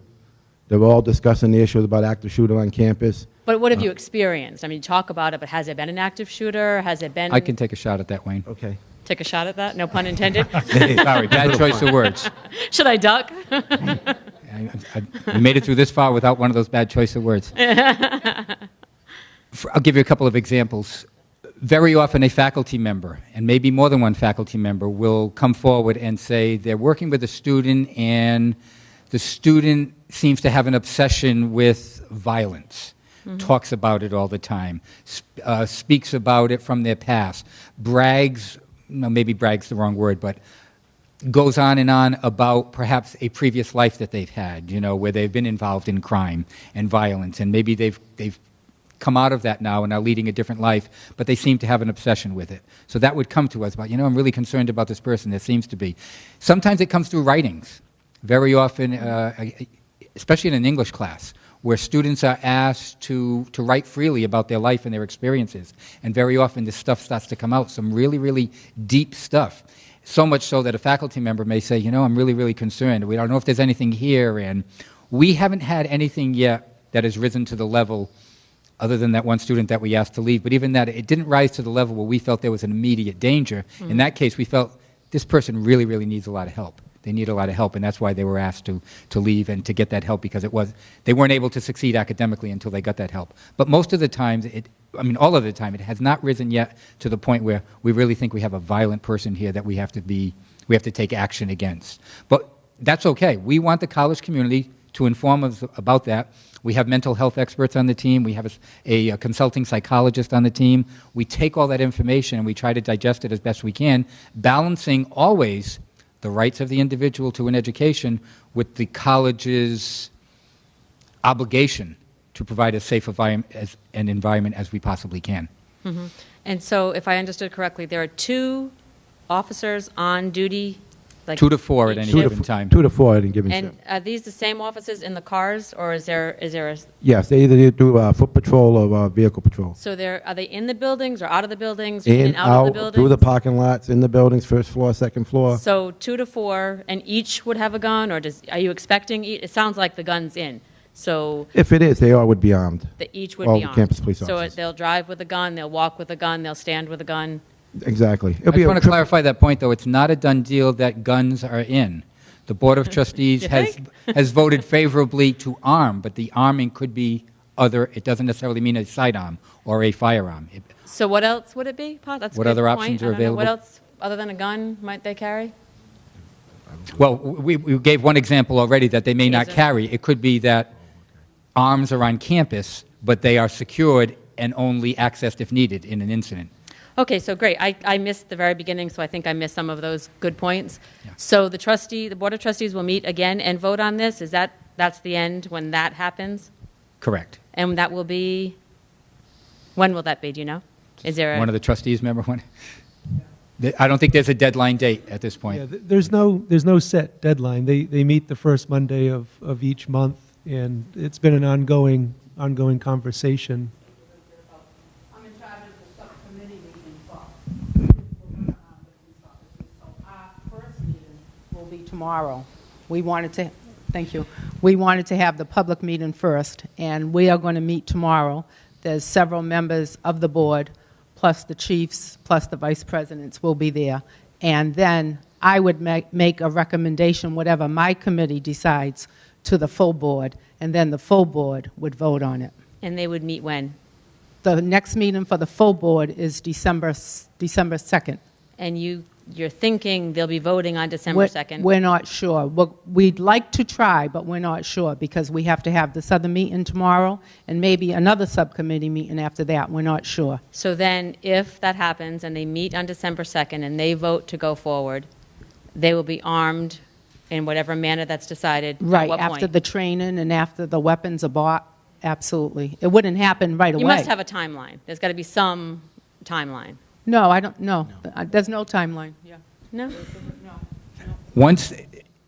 S9: They're all discussing the issues about active shooter on campus.
S12: But what have
S9: uh,
S12: you experienced? I mean, you talk about it. But has it been an active shooter? Has it been?
S1: I can take a shot at that, Wayne.
S9: Okay.
S12: take a shot at that. No pun intended.
S1: Sorry, bad choice of words.
S12: Should I duck?
S1: I, I, made it through this far without one of those bad choice of words. For- I'll give you a couple of examples. Very often, a faculty member, and maybe more than one faculty member, will come forward and say they're working with a student, and the student seems to have an obsession with violence. Talks about it all the time, sp- uh, speaks about it from their past, brags, no, maybe brags the wrong word, but goes on and on about perhaps a previous life that they've had, you know, where they've been involved in crime and violence, and maybe they've, they've come out of that now and are leading a different life, but they seem to have an obsession with it. So that would come to us about, you know, I'm really concerned about this person. There seems to be. Sometimes it comes through writings. Very often, uh, especially in an English class, where students are asked to, to write freely about their life and their experiences. And very often this stuff starts to come out, some really, really deep stuff. So much so that a faculty member may say, you know, I'm really, really concerned. We don't know if there's anything here. And we haven't had anything yet that has risen to the level, other than that one student that we asked to leave. But even that, it didn't rise to the level where we felt there was an immediate danger. In mm. that case, we felt this person really, really needs a lot of help. They need a lot of help, and that's why they were asked to, to leave and to get that help because it was they weren't able to succeed academically until they got that help. But most of the times, it, I mean, all of the time, it has not risen yet to the point where we really think we have a violent person here that we have to be, we have to take action against. But that's okay. We want the college community to inform us about that. We have mental health experts on the team. We have a, uh, consulting psychologist on the team. We take all that information and we try to digest it as best we can, balancing always the rights of the individual to an education with the college's obligation to provide as safe as, an environment as we possibly can. Mm-hmm.
S12: And so, if I understood correctly, there are two officers on duty, like
S1: Two to four at
S12: each
S1: any
S9: Two to,
S1: given
S12: shift?
S1: time.
S9: two to four at any given
S12: And
S9: shift.
S12: are these the same officers in the cars, or is there is there a
S9: Yes, they either do uh, foot patrol or uh, vehicle patrol.
S12: so there are they in the buildings or out of the buildings, in,
S9: In,
S12: and out, of the buildings?
S9: through the parking lots, in the buildings, first floor, second floor.
S12: So two to four, and each would have a gun, or does are you expecting? e- It sounds like the gun's in. So
S9: If it is, they all would be armed.
S12: the, each would
S9: All
S12: be
S9: the
S12: armed.
S9: campus police
S12: so
S9: officers.
S12: it, they'll drive with a gun, they'll walk with a gun, they'll stand with a gun.
S9: Exactly. It'll
S1: I
S9: be
S1: just
S9: a
S1: want to
S9: triple-
S1: clarify that point, though. It's not a done deal that guns are in. The Board of Trustees
S12: You
S1: has, has voted favorably to arm, but the arming could be other, it doesn't necessarily mean a sidearm or a firearm. It-
S12: So what else would it be? Pa? That's a
S1: What
S12: good
S1: other
S12: point.
S1: options
S12: I
S1: are
S12: don't know. What
S1: available?
S12: else other than a gun might they carry?
S1: Well, we, we gave one example already that they may not
S12: Taser.
S1: carry. It could be that arms are on campus, but they are secured and only accessed if needed in an incident.
S12: Okay, so great. I, I missed the very beginning, so I think I missed some of those good points. So the trustee, the Board of Trustees will meet again and vote on this? Is that, that's the end when that happens?
S1: Correct.
S12: And that will be, when will that be, do you know? Is there a?
S1: One of the trustees, member when? I don't think there's a deadline date at this
S5: Yeah,
S1: point.
S5: th- there's no, there's no set deadline. They, they meet the first Monday of, of each month, and it's been an ongoing, ongoing conversation.
S13: I'm in charge of the subcommittee meeting for, so our first meeting will be tomorrow. We wanted to, thank you, we wanted to have the public meeting first, and we are going to meet tomorrow. There's several members of the board, plus the chiefs, plus the vice presidents will be there. And then I would make, make a recommendation, whatever my committee decides, to the full board, and then the full board would vote on it.
S12: And they would meet when?
S13: The next meeting for the full board is December, December 2nd.
S12: And you, you're thinking they'll be voting on December
S13: We're-
S12: 2nd?
S13: We're not sure. We're- We'd like to try, but we're not sure because we have to have this other meeting tomorrow and maybe another subcommittee meeting after that. We're not sure.
S12: So then, if that happens and they meet on December 2nd and they vote to go forward, they will be armed in whatever manner that's decided? At
S13: Right,
S12: what
S13: after
S12: point?
S13: the training and after the weapons are bought, absolutely. It wouldn't happen right away.
S12: You must have a timeline. There's got to be some timeline.
S13: No, I don't, no. Uh, There's no timeline. Yeah.
S12: No?
S1: Once,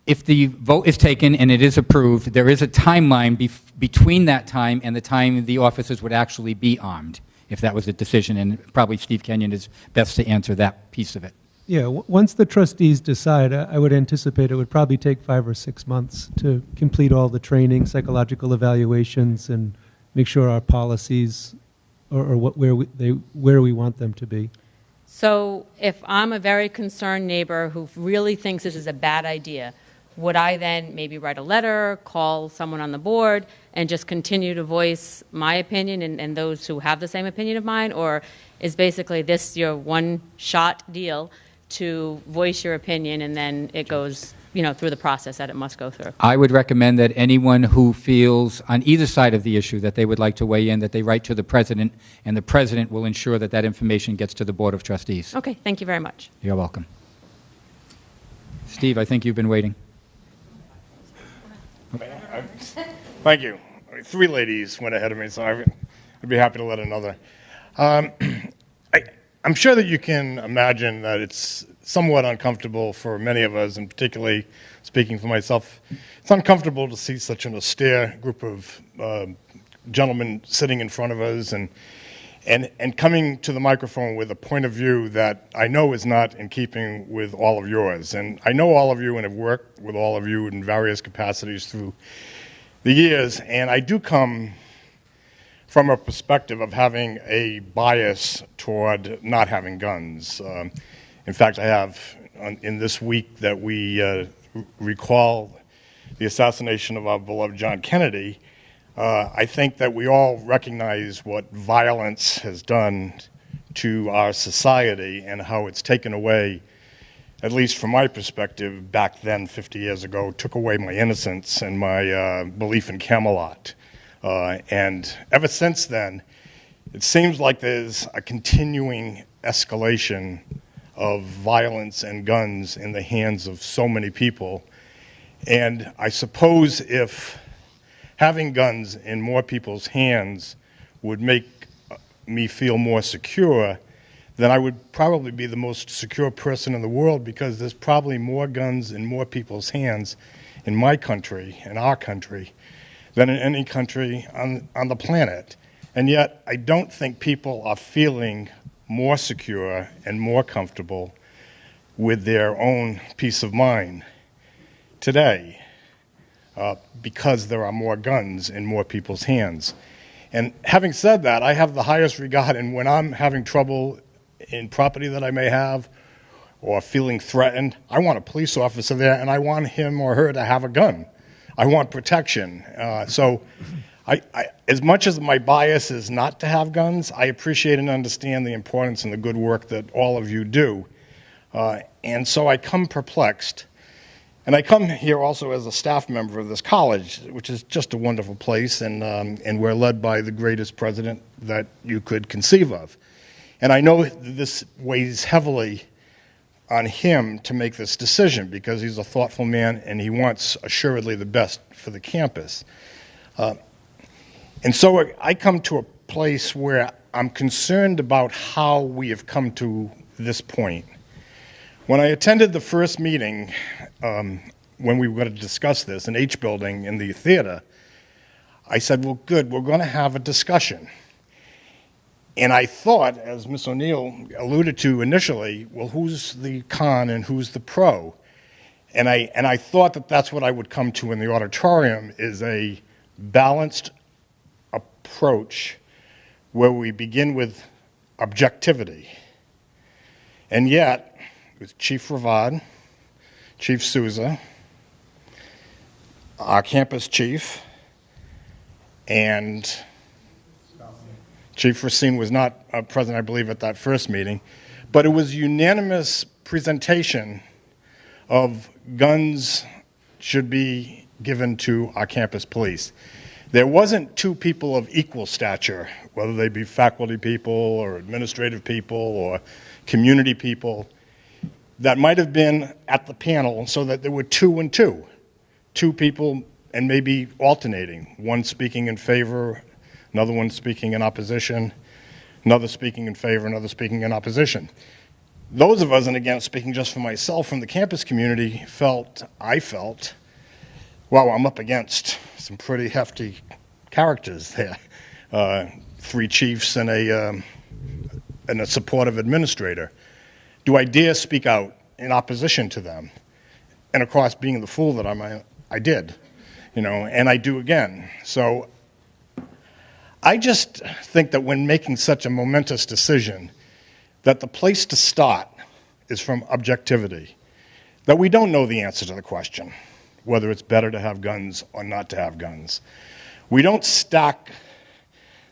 S1: if the vote is taken and it is approved, there is a timeline bef- between that time and the time the officers would actually be armed, if that was the decision, and probably Steve Kenyon is best to answer that piece of it.
S5: Yeah, w- once the trustees decide, I I would anticipate it would probably take five or six months to complete all the training, psychological evaluations, and make sure our policies are are what, where we, they, where we want them to be.
S12: So if I'm a very concerned neighbor who really thinks this is a bad idea, would I then maybe write a letter, call someone on the board, and just continue to voice my opinion and, and those who have the same opinion of mine? Or is basically this your one-shot deal to voice your opinion and then it goes, you know, through the process that it must go through?
S1: I would recommend that anyone who feels on either side of the issue that they would like to weigh in, that they write to the president, and the president will ensure that that information gets to the Board of Trustees.
S12: Okay, thank you very much.
S1: You're welcome. Steve, I think you've been waiting.
S14: Thank you. Three ladies went ahead of me, so I- I'd be happy to let another. Um, I, I'm sure that you can imagine that it's somewhat uncomfortable for many of us, and particularly speaking for myself, it's uncomfortable to see such an austere group of uh, gentlemen sitting in front of us and, and, and coming to the microphone with a point of view that I know is not in keeping with all of yours. And I know all of you and have worked with all of you in various capacities through the years, and I do come from a perspective of having a bias toward not having guns. Um, in fact, I have on, in this week that we uh, recall the assassination of our beloved John Kennedy. Uh, I think that we all recognize what violence has done to our society and how it's taken away at least from my perspective, back then, 50 years ago, took away my innocence and my uh, belief in Camelot. Uh, and ever since then, it seems like there's a continuing escalation of violence and guns in the hands of so many people. And I suppose if having guns in more people's hands would make uh, me feel more secure, then I would probably be the most secure person in the world because there's probably more guns in more people's hands in my country, in our country, than in any country on, on the planet. And yet, I don't think people are feeling more secure and more comfortable with their own peace of mind today uh, because there are more guns in more people's hands. And having said that, I have the highest regard, and when I'm having trouble in property that I may have or feeling threatened, I want a police officer there and I want him or her to have a gun. I want protection. Uh, so, I, I, as much as my bias is not to have guns, I appreciate and understand the importance and the good work that all of you do. Uh, and so I come perplexed And I come here also as a staff member of this college, which is just a wonderful place, and, um, and we're led by the greatest president that you could conceive of. And I know this weighs heavily on him to make this decision because he's a thoughtful man and he wants assuredly the best for the campus. Uh, and so I come to a place where I'm concerned about how we have come to this point. When I attended the first meeting, um, when we were going to discuss this in H building in the theater, I said, well, good, we're going to have a discussion. And I thought, as Ms. O'Neill alluded to initially, well, who's the con and who's the pro? And I, and I thought that that's what I would come to in the auditorium is a balanced approach where we begin with objectivity. And yet, with Chief Ravad, Chief Souza, our campus chief, and Chief Racine was not uh, present, I believe, at that first meeting, but it was unanimous presentation of guns should be given to our campus police. There wasn't two people of equal stature, whether they be faculty people or administrative people or community people, that might have been at the panel so that there were two and two, two people and maybe alternating, one speaking in favor another one speaking in opposition, another speaking in favor, another speaking in opposition. Those of us, and again, speaking just for myself from the campus community, felt, I felt, wow, I'm up against some pretty hefty characters there. Uh, three chiefs and a, um, and a supportive administrator. Do I dare speak out in opposition to them? And of course, being the fool that I'm, I, I did, you know, and I do again. So I just think that when making such a momentous decision, that the place to start is from objectivity. That we don't know the answer to the question, whether it's better to have guns or not to have guns. We don't stack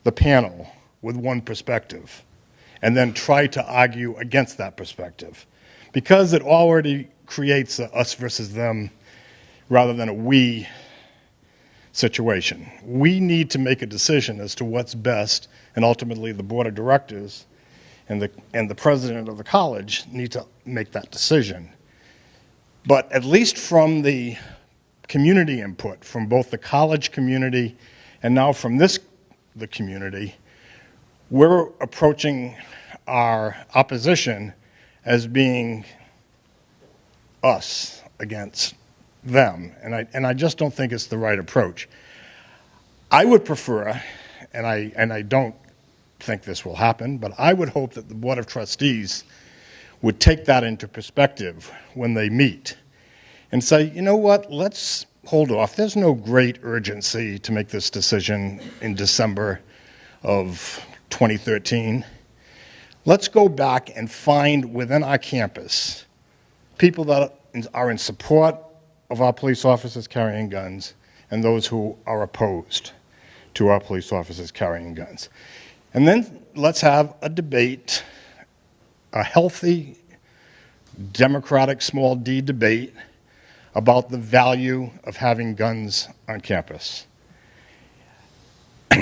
S14: the panel with one perspective and then try to argue against that perspective because it already creates a us versus them rather than a we situation. We need to make a decision as to what's best, and ultimately the board of directors and the, and the president of the college need to make that decision. But at least from the community input, from both the college community and now from this, the community, we're approaching our opposition as being us against them, and I, and I just don't think it's the right approach. I would prefer, and I, and I don't think this will happen, but I would hope that the Board of Trustees would take that into perspective when they meet and say, you know what, let's hold off. There's no great urgency to make this decision in December of 2013. Let's go back and find within our campus people that are in support of our police officers carrying guns and those who are opposed to our police officers carrying guns. And then let's have a debate, a healthy, democratic small d debate about the value of having guns on campus.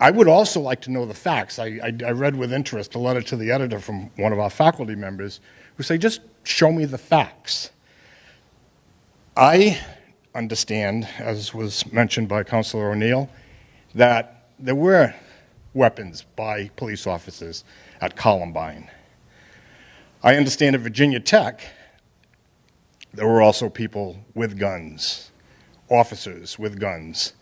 S14: I would also like to know the facts. I, I, I, read with interest a letter to the editor from one of our faculty members who say, just show me the facts. I understand, as was mentioned by Councilor O'Neill, that there were weapons by police officers at Columbine. I understand at Virginia Tech, there were also people with guns, officers with guns.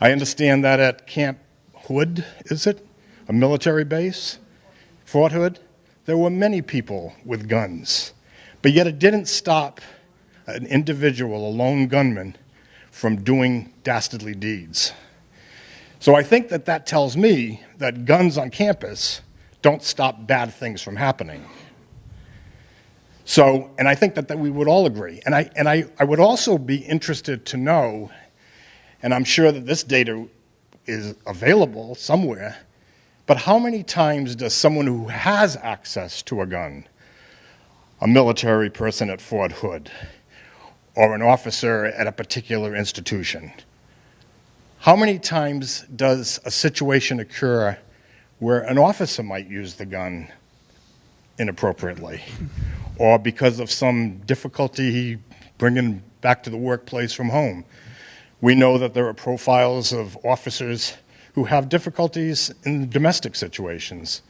S14: I understand that at Camp Hood, is it? A military base? Fort Hood? There were many people with guns. But yet it didn't stop an individual, a lone gunman, from doing dastardly deeds. So I think that that tells me that guns on campus don't stop bad things from happening. So, and I think that, that we would all agree. And, I, and I, I would also be interested to know, and I'm sure that this data is available somewhere, but how many times does someone who has access to a gun, a military person at Fort Hood, or an officer at a particular institution. How many times does a situation occur where an officer might use the gun inappropriately? Or because of some difficulty bringing back to the workplace from home? We know that there are profiles of officers who have difficulties in domestic situations.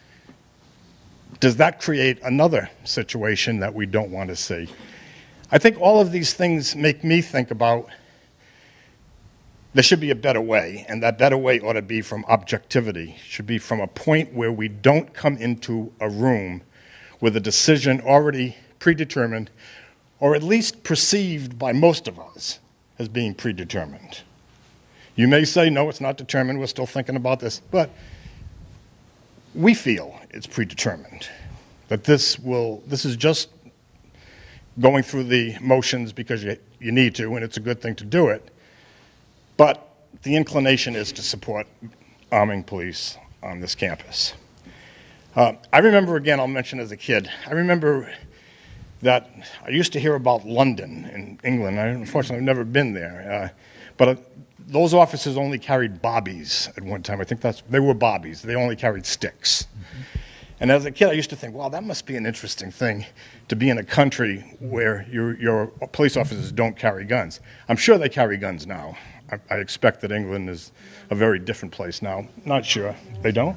S14: Does that create another situation that we don't want to see? I think all of these things make me think about there should be a better way, and that better way ought to be from objectivity, should be from a point where we don't come into a room with a decision already predetermined, or at least perceived by most of us as being predetermined. You may say, no, it's not determined, we're still thinking about this, but we feel it's predetermined, that this will, this is just going through the motions because you, you need to, and it's a good thing to do it. But the inclination is to support arming police on this campus. Uh, I remember, again, I'll mention as a kid, I remember that I used to hear about London in England. I unfortunately have never been there. Uh, but uh, those officers only carried bobbies at one time. I think that's, they were bobbies. They only carried sticks. And as a kid, I used to think, wow, that must be an interesting thing to be in a country where your, your police officers don't carry guns. I'm sure they carry guns now. I, I expect that England is a very different place now. Not sure. They don't?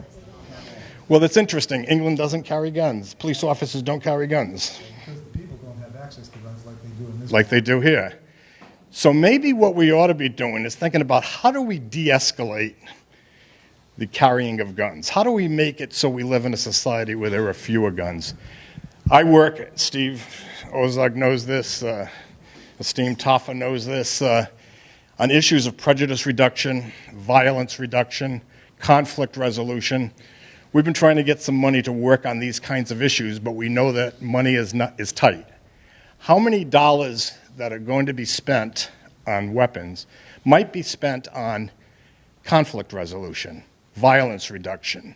S14: Well, that's interesting. England doesn't carry guns. Police officers don't carry guns
S2: Because the people don't have access to guns like they do in this.
S14: like they do here. So maybe what we ought to be doing is thinking about how do we de-escalate the carrying of guns? How do we make it so we live in a society where there are fewer guns? I work, Steve Ozog knows this, uh, esteemed Taffa knows this, uh, on issues of prejudice reduction, violence reduction, conflict resolution. We've been trying to get some money to work on these kinds of issues, but we know that money is, not, is tight. How many dollars that are going to be spent on weapons might be spent on conflict resolution, violence reduction,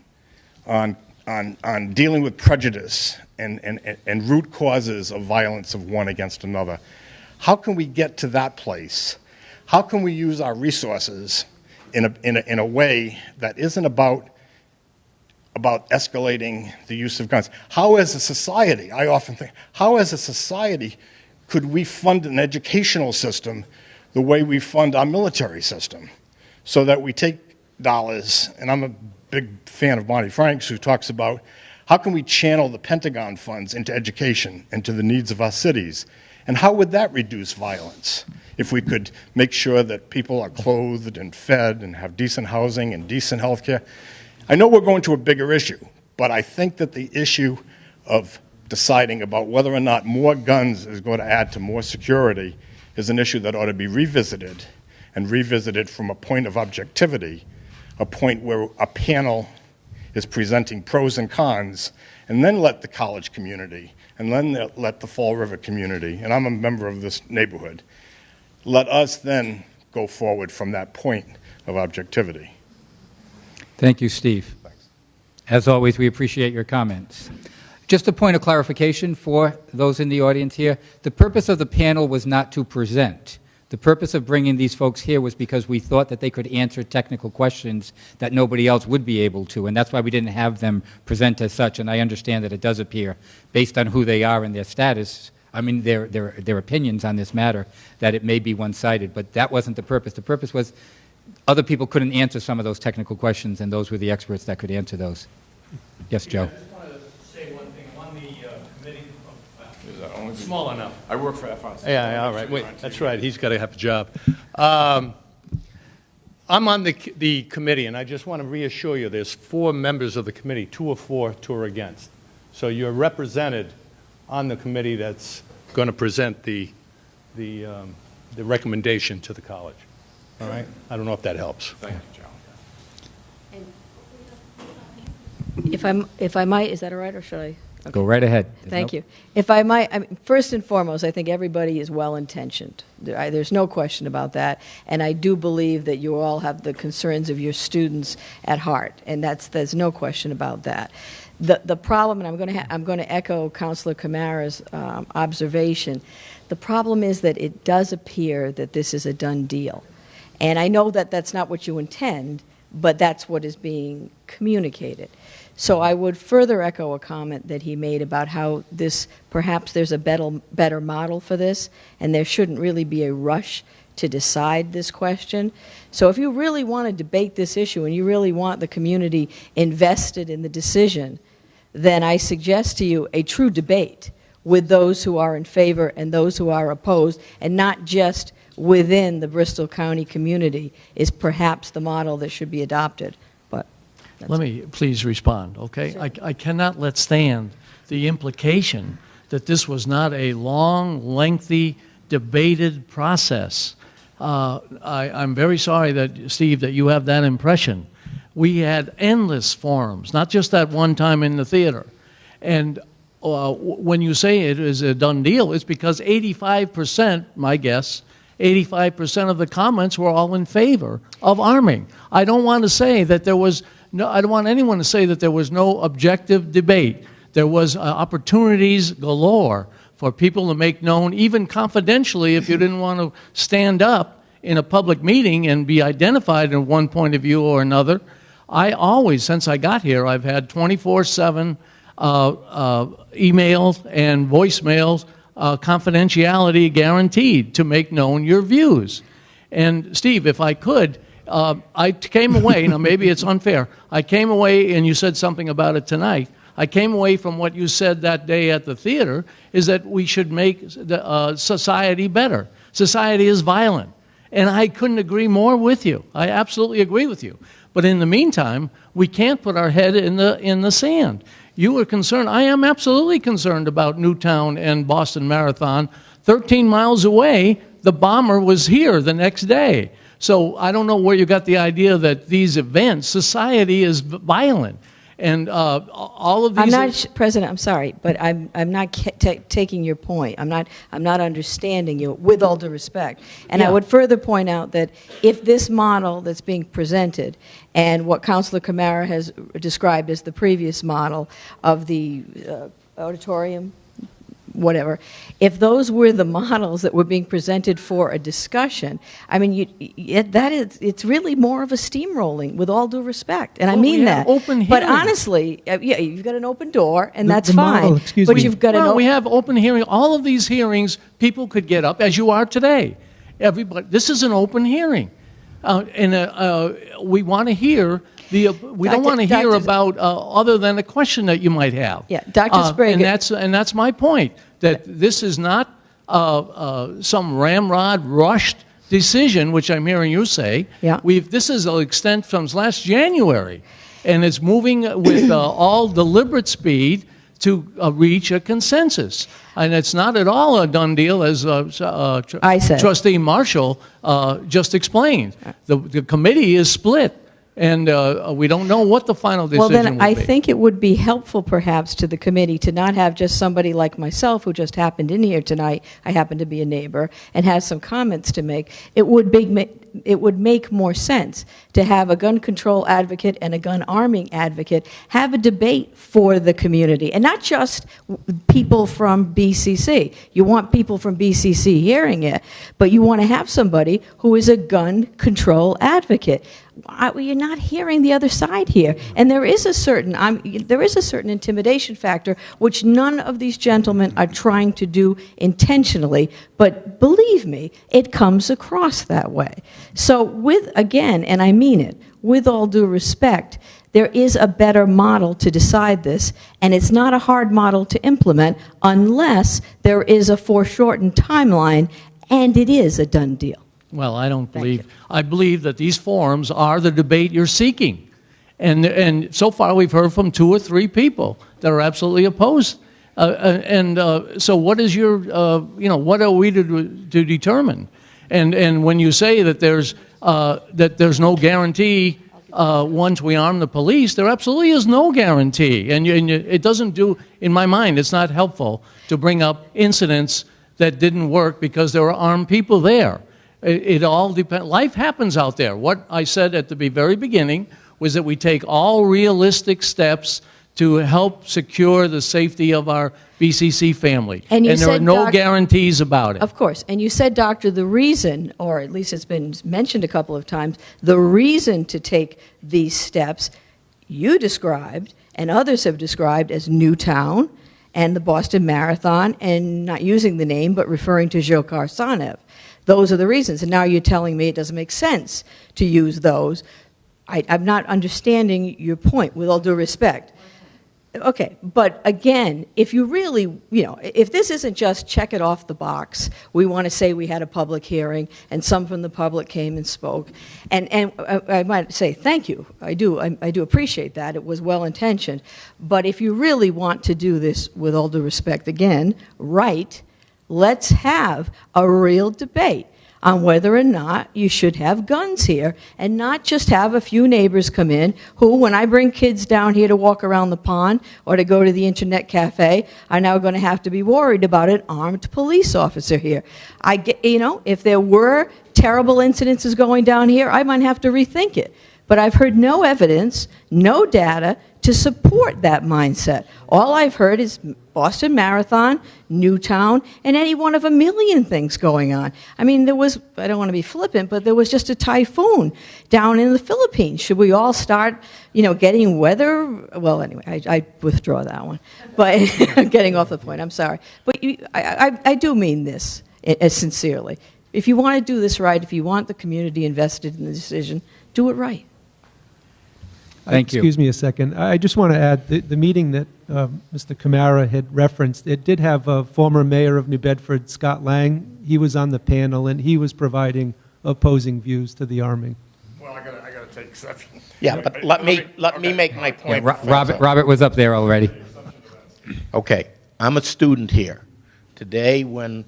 S14: on, on, on dealing with prejudice and, and, and root causes of violence of one against another. How can we get to that place? How can we use our resources in a, in a, in a way that isn't about, about escalating the use of guns? How, as a society, I often think, how, as a society, could we fund an educational system the way we fund our military system? So that we take dollars, and I'm a big fan of Barney Franks, who talks about how can we channel the Pentagon funds into education and to the needs of our cities? And how would that reduce violence? If we could make sure that people are clothed and fed and have decent housing and decent health care. I know we're going to a bigger issue, but I think that the issue of deciding about whether or not more guns is going to add to more security is an issue that ought to be revisited and revisited from a point of objectivity, a point where a panel is presenting pros and cons, and then let the college community, and then let the Fall River community, and I'm a member of this neighborhood, let us then go forward from that point of objectivity.
S1: Thank you, Steve. As always, we appreciate your comments. Just a point of clarification for those in the audience here. The purpose of the panel was not to present. The purpose of bringing these folks here was because we thought that they could answer technical questions that nobody else would be able to, and that's why we didn't have them present as such, and I understand that it does appear, based on who they are and their status, I mean, their, their, their opinions on this matter, that it may be one-sided, but that wasn't the purpose. The purpose was other people couldn't answer some of those technical questions, and those were the experts that could answer those. Yes, Joe?
S3: I just wanted to say one thing. On the uh, committee, small enough.
S15: I work for FRC.
S3: Yeah, yeah, all right, wait, that's right, he's got to have a job. Um, I'm on the, the committee, and I just want to reassure you, there's four members of the committee, two or four, two are against. So you're represented on the committee that's going to present the, the, um, the recommendation to the college. All right? I don't know if that helps.
S15: Thank you, John.
S4: If I'm, if I might, is that all right, or should I?
S1: Go right ahead. There's
S4: Thank
S1: no-
S4: you. If I might, I mean, first and foremost, I think everybody is well-intentioned. There- I- There's no question about that. And I do believe that you all have the concerns of your students at heart, and that's, there's no question about that. The, the problem, and I'm going to, I'm going to echo Counselor Camara's um, observation, the problem is that it does appear that this is a done deal. And I know that that's not what you intend, but that's what is being communicated. So I would further echo a comment that he made about how this, perhaps there's a better, better model for this, and there shouldn't really be a rush to decide this question. So if you really want to debate this issue and you really want the community invested in the decision, then I suggest to you a true debate with those who are in favor and those who are opposed, and not just within the Bristol County community, is perhaps the model that should be adopted. But
S3: Let me please respond, okay? I, I cannot let stand the implication that this was not a long, lengthy, debated process. Uh, I, I'm very sorry that, Steve, that you have that impression. We had endless forums, not just that one time in the theater. And uh, w- when you say it is a done deal, it's because 85%, my guess, 85% of the comments were all in favor of arming. I don't want to say that there was no, I don't want anyone to say that there was no objective debate. There was uh, opportunities galore for people to make known, even confidentially, if you didn't want to stand up in a public meeting and be identified in one point of view or another. I always, since I got here, I've had 24 7 uh, uh, emails and voicemails, uh, confidentiality guaranteed to make known your views. And Steve, if I could, uh, I came away, now maybe it's unfair, I came away, and you said something about it tonight. I came away from what you said that day at the theater is that we should make the, uh, society better. Society is violent. And I couldn't agree more with you. I absolutely agree with you. But in the meantime, we can't put our head in the, in the sand. You were concerned. I am absolutely concerned about Newtown and Boston Marathon. 13 miles away, the bomber was here the next day. So I don't know where you got the idea that these events, society is violent. And uh, all of these.
S4: I'm not, President, I'm sorry, but I'm, I'm not taking your point. I'm not, I'm not understanding you, with all due respect. And I would further point out that if this model that's being presented and what Councilor Camara has described as the previous model of the uh, auditorium, whatever, if those were the models that were being presented for a discussion, I mean, you, it, that is, it's really more of a steamrolling, with all due respect, and I
S3: Well, we
S4: mean
S3: have
S4: that.
S3: open
S4: But honestly, uh, yeah, you've got an open door, and
S5: The-
S4: that's
S5: the model-
S4: fine.
S5: excuse
S4: but
S5: me.
S4: you've got an.
S3: well,
S4: o-
S3: we have open hearing. All of these hearings, people could get up, as you are today. Everybody, this is an open hearing, uh, and uh, uh, we want to hear the. Uh, we don't want to hear about uh, other than a question that you might have.
S4: Yeah, Dr.
S3: Uh,
S4: Sbrega-
S3: and that's and that's my point. That this is not uh, uh, some ramrod rushed decision, which I'm hearing you say.
S4: Yeah.
S3: We've this is an extent from last January, and it's moving with uh, all deliberate speed to uh, reach a consensus. And it's not at all a done deal, as uh, s- uh, tr-
S4: I said.
S3: Trustee Marshall uh, just explained. The, the committee is split, and uh, we don't know what the final decision
S4: Well, then,
S3: will
S4: I think it would be helpful perhaps to the committee to not have just somebody like myself who just happened in here tonight, I happen to be a neighbor, and has some comments to make. It would be, it would make more sense to have a gun control advocate and a gun arming advocate have a debate for the community, and not just people from BCC. You want people from BCC hearing it, but you want to have somebody who is a gun control advocate. I, well, you're not hearing the other side here, and there is a certain I'm, there is a certain intimidation factor which none of these gentlemen are trying to do intentionally. But believe me, it comes across that way. So, with again, and I mean it, with all due respect, there is a better model to decide this, and it's not a hard model to implement unless there is a foreshortened timeline, and it is a done deal.
S3: Well, I don't believe, I believe that these forums are the debate you're seeking. And, and so far, we've heard from two or three people that are absolutely opposed. Uh, uh, and uh, so what is your, uh, you know, what are we to, to determine? And, and when you say that there's, uh, that there's no guarantee uh, once we arm the police, there absolutely is no guarantee. And, you, and you, it doesn't do, in my mind, it's not helpful to bring up incidents that didn't work because there were armed people there. It, it all depends. Life happens out there. What I said at the very beginning was that we take all realistic steps to help secure the safety of our BCC family.
S4: And you
S3: there are no
S4: Doc-
S3: guarantees about it.
S4: Of course. And you said, Doctor, the reason, or at least it's been mentioned a couple of times, the reason to take these steps you described and others have described as Newtown and the Boston Marathon, and not using the name, but referring to Dzhokhar Tsarnaev. Those are the reasons. And now you're telling me it doesn't make sense to use those. I, I'm not understanding your point, with all due respect. Okay, but again, if you really, you know, if this isn't just check it off the box, we want to say we had a public hearing and some from the public came and spoke, and, and I, I might say thank you, I do, I, I do appreciate that, it was well intentioned, but if you really want to do this, with all due respect again, right, let's have a real debate on whether or not you should have guns here and not just have a few neighbors come in who, when I bring kids down here to walk around the pond or to go to the internet cafe, are now going to have to be worried about an armed police officer here. I get, you know, if there were terrible incidences going down here, I might have to rethink it. But I've heard no evidence, no data to support that mindset. All I've heard is Boston Marathon, Newtown, and any one of a million things going on. I mean, there was, I don't want to be flippant, but there was just a typhoon down in the Philippines. Should we all start, you know, getting weather? Well, anyway, I, I withdraw that one. But getting off the point, I'm sorry. But you, I, I, I do mean this uh, sincerely. If you want to do this right, if you want the community invested in the decision, do it right.
S1: Thank you.
S5: Excuse me a second. I I just want to add, the, the meeting that uh, Mr. Camara had referenced, it did have a former mayor of New Bedford, Scott Lang. He was on the panel, and he was providing opposing views to the arming.
S14: Well, I gotta, I gotta take exception.
S6: Yeah, but let me, let me make my
S1: Yeah,
S6: point.
S1: Ro-
S6: Professor.
S1: Robert, Robert was up there already.
S6: Okay, I'm a student here. Today, when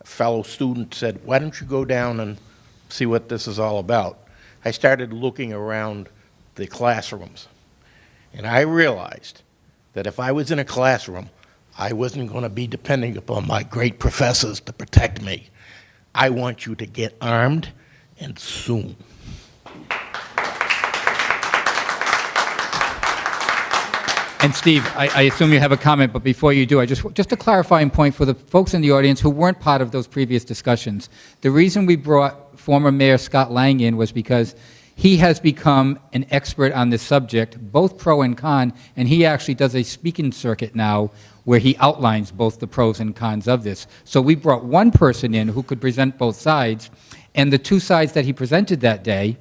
S6: a fellow student said, why don't you go down and see what this is all about? I started looking around the classrooms, and I realized that if I was in a classroom, I wasn't going to be depending upon my great professors to protect me. I want you to get armed, and soon.
S1: And Steve, I, I assume you have a comment, but before you do, I just just a clarifying point for the folks in the audience who weren't part of those previous discussions. The reason we brought former Mayor Scott Lang in was because he has become an expert on this subject, both pro and con, and he actually does a speaking circuit now where he outlines both the pros and cons of this. So we brought one person in who could present both sides, and the two sides that he presented that day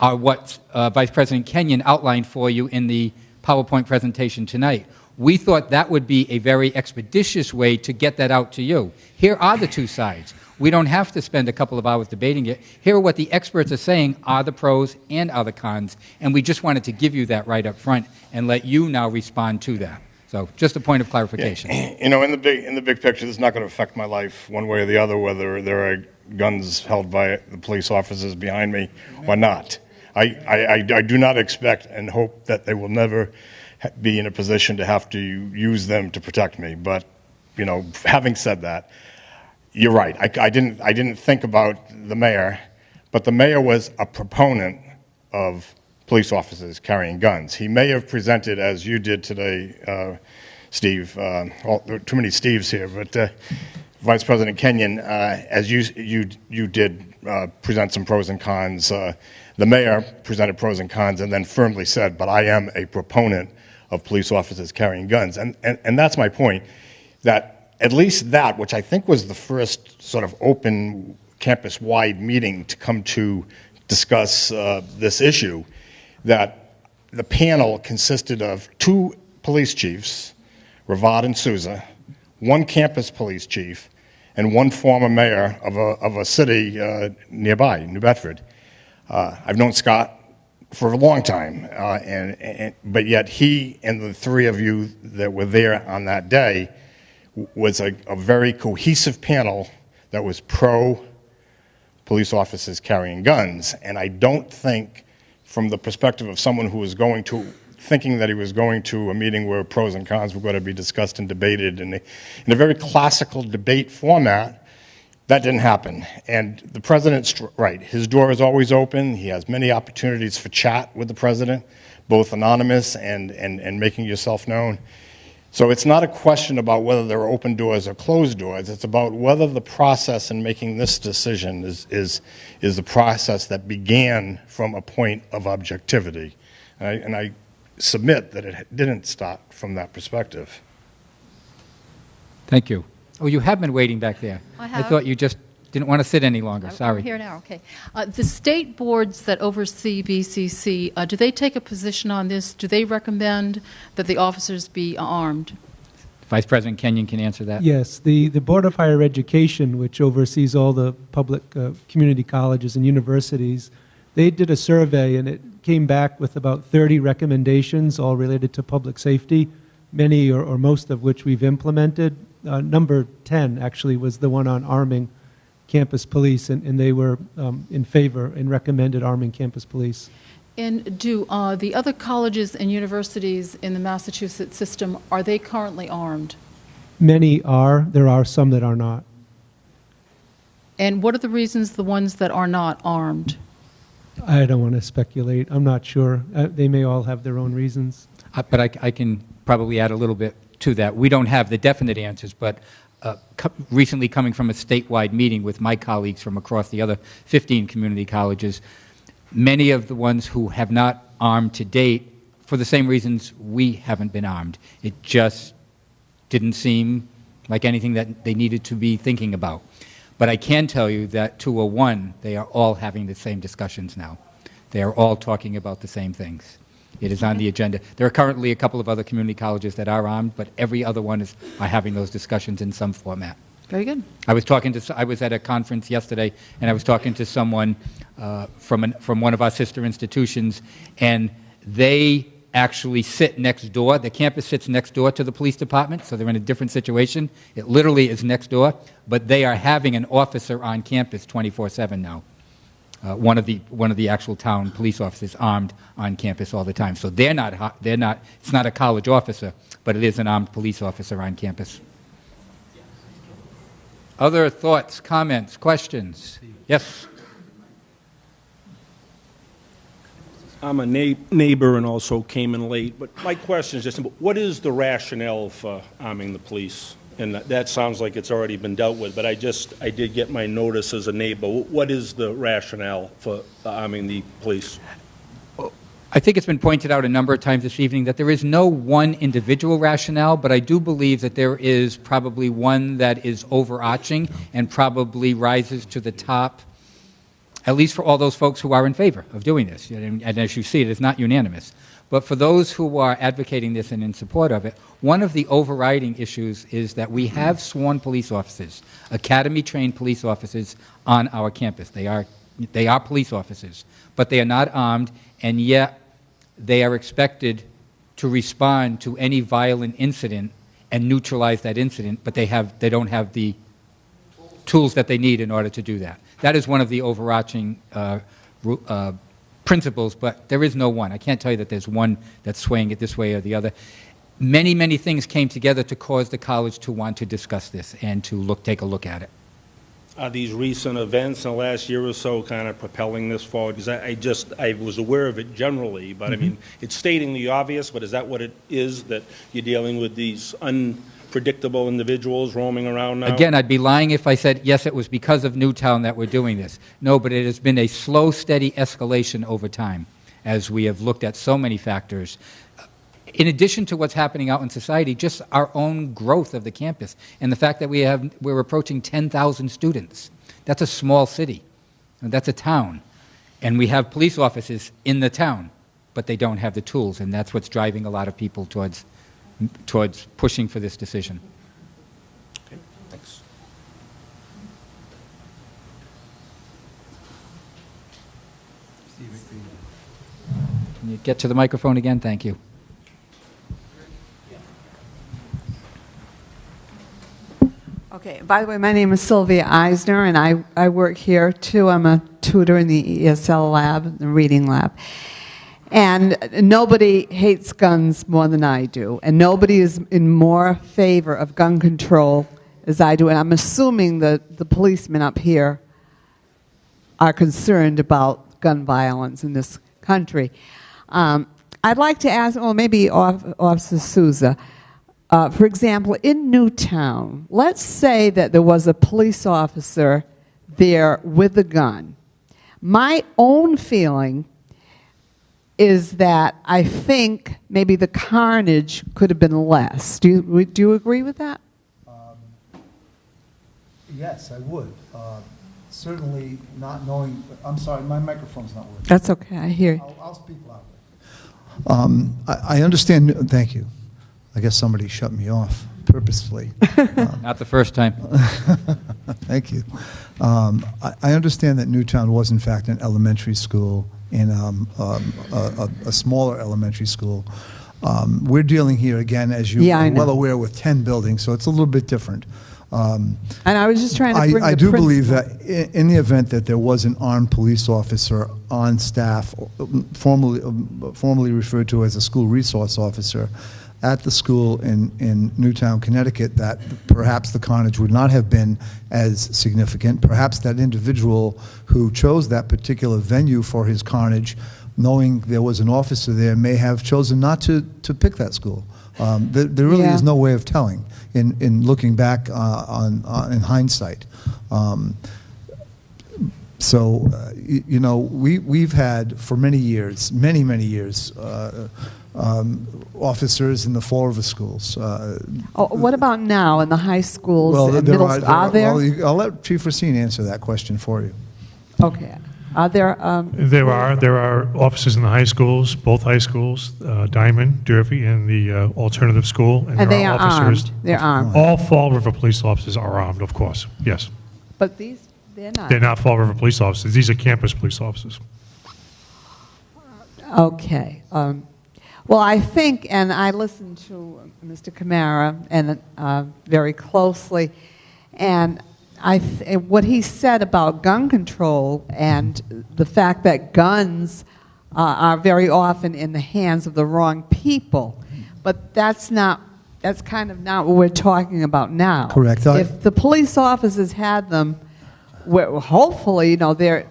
S1: are what uh, Vice President Kenyon outlined for you in the PowerPoint presentation tonight. We thought that would be a very expeditious way to get that out to you. Here are the two sides. We don't have to spend a couple of hours debating it. Here what the experts are saying are the pros and are the cons, and we just wanted to give you that right up front and let you now respond to that. So just a point of clarification.
S14: You know, in the big in the big picture, this is not going to affect my life one way or the other, whether there are guns held by the police officers behind me or not. I, I, I, I do not expect and hope that they will never be in a position to have to use them to protect me. But, you know, having said that, you're right. I, I didn't I didn't think about the mayor, but the mayor was a proponent of police officers carrying guns. He may have presented, as you did today, uh, Steve. Uh, there are too many Steves here, but uh, Vice President Kenyon, uh, as you you you did uh, present some pros and cons. Uh, the mayor presented pros and cons, and then firmly said, "But I am a proponent of police officers carrying guns," and and, and that's my point. That at least that, which I think was the first sort of open campus-wide meeting to come to discuss uh, this issue, that the panel consisted of two police chiefs, Ravad and Souza, one campus police chief, and one former mayor of a, of a city uh, nearby, New Bedford. Uh, I've known Scott for a long time, uh, and, and, but yet he and the three of you that were there on that day was a, a very cohesive panel that was pro police officers carrying guns. And I don't think from the perspective of someone who was going to, thinking that he was going to a meeting where pros and cons were going to be discussed and debated in a, in a very classical debate format. That didn't happen. And the president's right. His door is always open. He has many opportunities for chat with the president, both anonymous and, and, and making yourself known. So it's not a question about whether there are open doors or closed doors. It's about whether the process in making this decision is, is, is the process that began from a point of objectivity. And I, and I submit that it didn't start from that perspective.
S1: Thank you. Oh, you have been waiting back there.
S15: I have.
S1: I thought you just didn't want to sit any longer.
S15: I'm-
S1: Sorry.
S15: I'm here now, okay. Uh, The state boards that oversee BCC, uh, do they take a position on this? Do they recommend that the officers be armed?
S1: Vice President Kenyon can answer that.
S5: Yes, the, the Board of Higher Education, which oversees all the public uh, community colleges and universities, they did a survey and it came back with about 30 recommendations, all related to public safety, many or, or most of which we've implemented. Uh, number 10 actually was the one on arming campus police, and, and they were um, in favor and recommended arming campus police.
S15: And do uh, the other colleges and universities in the Massachusetts system, are they currently armed?
S5: Many are, there are some that are not.
S15: And what are the reasons the ones that are not armed?
S5: I don't want to speculate. I'm not sure. Uh, they may all have their own reasons.
S1: Uh, But I, I can probably add a little bit to that. We don't have the definite answers, but uh, co- recently coming from a statewide meeting with my colleagues from across the other 15 community colleges, many of the ones who have not armed to date, for the same reasons we haven't been armed. It just didn't seem like anything that they needed to be thinking about. But I can tell you that 201, they are all having the same discussions now. They are all talking about the same things. It is on the agenda. There are currently a couple of other community colleges that are armed, but every other one is are having those discussions in some format.
S15: Very good.
S1: I was talking to, I was at a conference yesterday, and I was talking to someone uh, from, an, from one of our sister institutions, and they actually sit next door. The campus sits next door to the police department, so they're in a different situation. It literally is next door, but they are having an officer on campus 24/7 now. Uh, one of the one of the actual town police officers armed on campus all the time. So they're not they're not. It's not a college officer, but it is an armed police officer on campus. Other thoughts, comments, questions? Yes.
S16: I'm a neigh- neighbor and also came in late, but my question is just, simple. what is the rationale for arming the police? And that- sounds like it's already been dealt with, but I just, I did get my notice as a neighbor. What is the rationale for arming the police?
S1: I think it's been pointed out a number of times this evening that there is no one individual rationale, but I do believe that there is probably one that is overarching and probably rises to the top, at least for all those folks who are in favor of doing this. And, and as you see, it is not unanimous. But for those who are advocating this and in support of it, one of the overriding issues is that we have sworn police officers, academy trained police officers on our campus. They are, they are police officers, but they are not armed, and yet they are expected to respond to any violent incident and neutralize that incident, but they, have, they don't have the tools that they need in order to do that. That is one of the overarching uh, uh, principles, but there is no one. I can't tell you that there's one that's swaying it this way or the other. Many, many things came together to cause the college to want to discuss this and to look, take a look at it.
S16: Are these recent events in the last year or so kind of propelling this forward? Because I I just, I was aware of it generally, but I mm-hmm. mean, it's stating the obvious, but is that what it is, that you're dealing with these unpredictable individuals roaming around now?
S1: Again, I'd be lying if I said, yes, it was because of Newtown that we're doing this. No, but it has been a slow, steady escalation over time as we have looked at so many factors. In addition to what's happening out in society, just our own growth of the campus and the fact that we have, we're approaching 10,000 students. That's a small city. That's a town. And we have police officers in the town, but they don't have the tools, and that's what's driving a lot of people towards, towards pushing for this decision.
S16: Okay, thanks.
S1: Can you get to the microphone again? Thank you.
S10: Okay, by the way, my name is Sylvia Eisner, and I, I work here too. I'm a tutor in the ESL lab, the reading lab. And nobody hates guns more than I do, and nobody is in more favor of gun control as I do. And I'm assuming that the policemen up here are concerned about gun violence in this country. Um, I'd like to ask, well, maybe Officer Souza, uh, for example, in Newtown, let's say that there was a police officer there with a gun. My own feeling is that I think maybe the carnage could have been less. Do you, do you agree with that?
S2: Yes, I would. Uh, Certainly not knowing, I'm sorry, my microphone's not working.
S10: That's okay, I hear you.
S2: I'll, I'll speak loudly. Um, I, I understand, thank you. I guess somebody shut me off purposefully.
S1: Not the first time.
S2: Thank you. Um, I, I understand that Newtown was in fact an elementary school and um, um, a, a, a smaller elementary school. Um, we're dealing here again, as you
S10: yeah,
S2: are well aware, with 10 buildings, so it's a little bit different. Um,
S10: And I was just trying to
S2: I,
S10: bring
S2: I
S10: the
S2: do believe that i- in the event that there was an armed police officer on staff, formerly, um, formerly referred to as a school resource officer, at the school in, in Newtown, Connecticut, that perhaps the carnage would not have been as significant. Perhaps that individual who chose that particular venue for his carnage, knowing there was an officer there, may have chosen not to, to pick that school. Um, there, there really
S10: Yeah.
S2: is no way of telling in, in looking back uh, on, on in hindsight. Um, so, uh, you, you know, we, we've had for many years, many, many years, uh, um, officers in the Fall River schools. Uh,
S10: Oh, what about now in the high schools
S2: well,
S10: and
S2: there
S10: middle
S2: are,
S10: schools? Are there?
S2: well, you- I'll let Chief Racine answer that question for you.
S10: Okay. Are there, um,
S7: There are, there are officers in the high schools, both high schools, uh, Diman, Durfee, and the uh, alternative school.
S10: And
S7: there
S10: they are
S7: officers-
S10: armed. They're armed.
S7: All Fall River police officers are armed, of course, yes.
S10: but these, they're not.
S7: They're not Fall River police officers, these are campus police officers.
S10: Okay. Um, well, I think, and I listened to Mr. Camara and uh, very closely, and I th- what he said about gun control and the fact that guns uh, are very often in the hands of the wrong people, but that's not. That's kind of not what we're talking about now.
S2: Correct.
S10: If the police officers had them, hopefully, you know, they're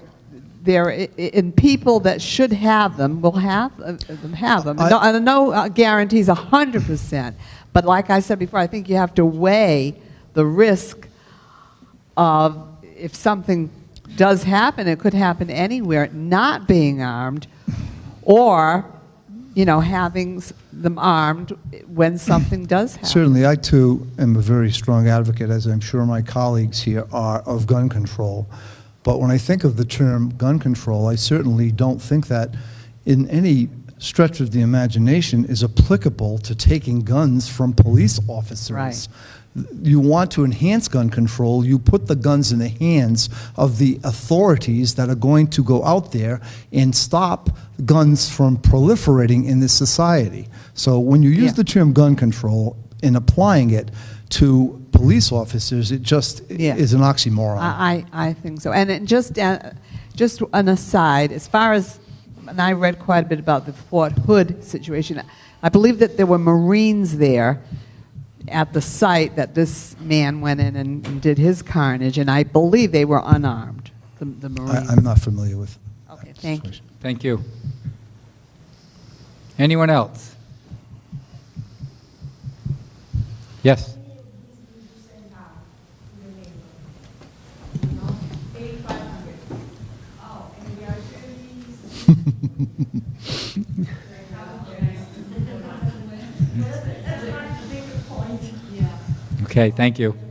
S10: i- in people that should have them will have uh, them have them.
S2: I-
S10: no, no uh, guarantees hundred percent, but like I said before, I think you have to weigh the risk of if something does happen, it could happen anywhere, not being armed, or you know having them armed when something does happen.
S2: Certainly, I too am a very strong advocate, as I'm sure my colleagues here are, of gun control. But when I think of the term gun control, I certainly don't think that in any stretch of the imagination is applicable to taking guns from police officers.
S10: Right.
S2: You want to enhance gun control, you put the guns in the hands of the authorities that are going to go out there and stop guns from proliferating in this society. So when you use
S10: Yeah.
S2: the term gun control in applying it to police officers, it just
S10: Yeah.
S2: is an oxymoron.
S10: I, I I think so. And it just, uh, just an aside, as far as, and I read quite a bit about the Fort Hood situation, I believe that there were Marines there at the site that this man went in and, and did his carnage, and I believe they were unarmed, the, the
S2: I,
S10: Marines.
S2: I'm not familiar with.
S10: Okay, thank you.
S1: Thank you. Anyone else? Yes? Okay, thank you.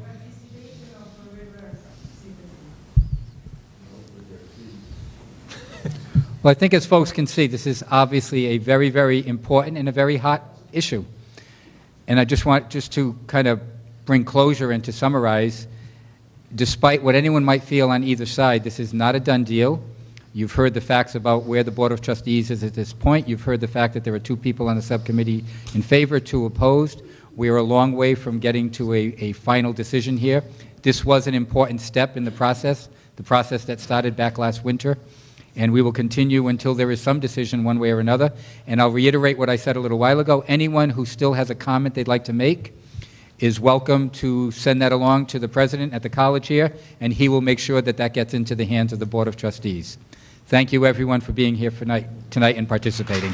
S1: Well, I think as folks can see, this is obviously a very, very important and a very hot issue. And I just want just to kind of bring closure and to summarize, despite what anyone might feel on either side, this is not a done deal. You've heard the facts about where the Board of Trustees is at this point. You've heard the fact that there are two people on the subcommittee in favor, two opposed. We are a long way from getting to a, a final decision here. This was an important step in the process, the process that started back last winter. And we will continue until there is some decision one way or another. And I'll reiterate what I said a little while ago. Anyone who still has a comment they'd like to make, is welcome to send that along to the president at the college here, and he will make sure that that gets into the hands of the Board of Trustees. Thank you, everyone, for being here tonight, tonight and participating.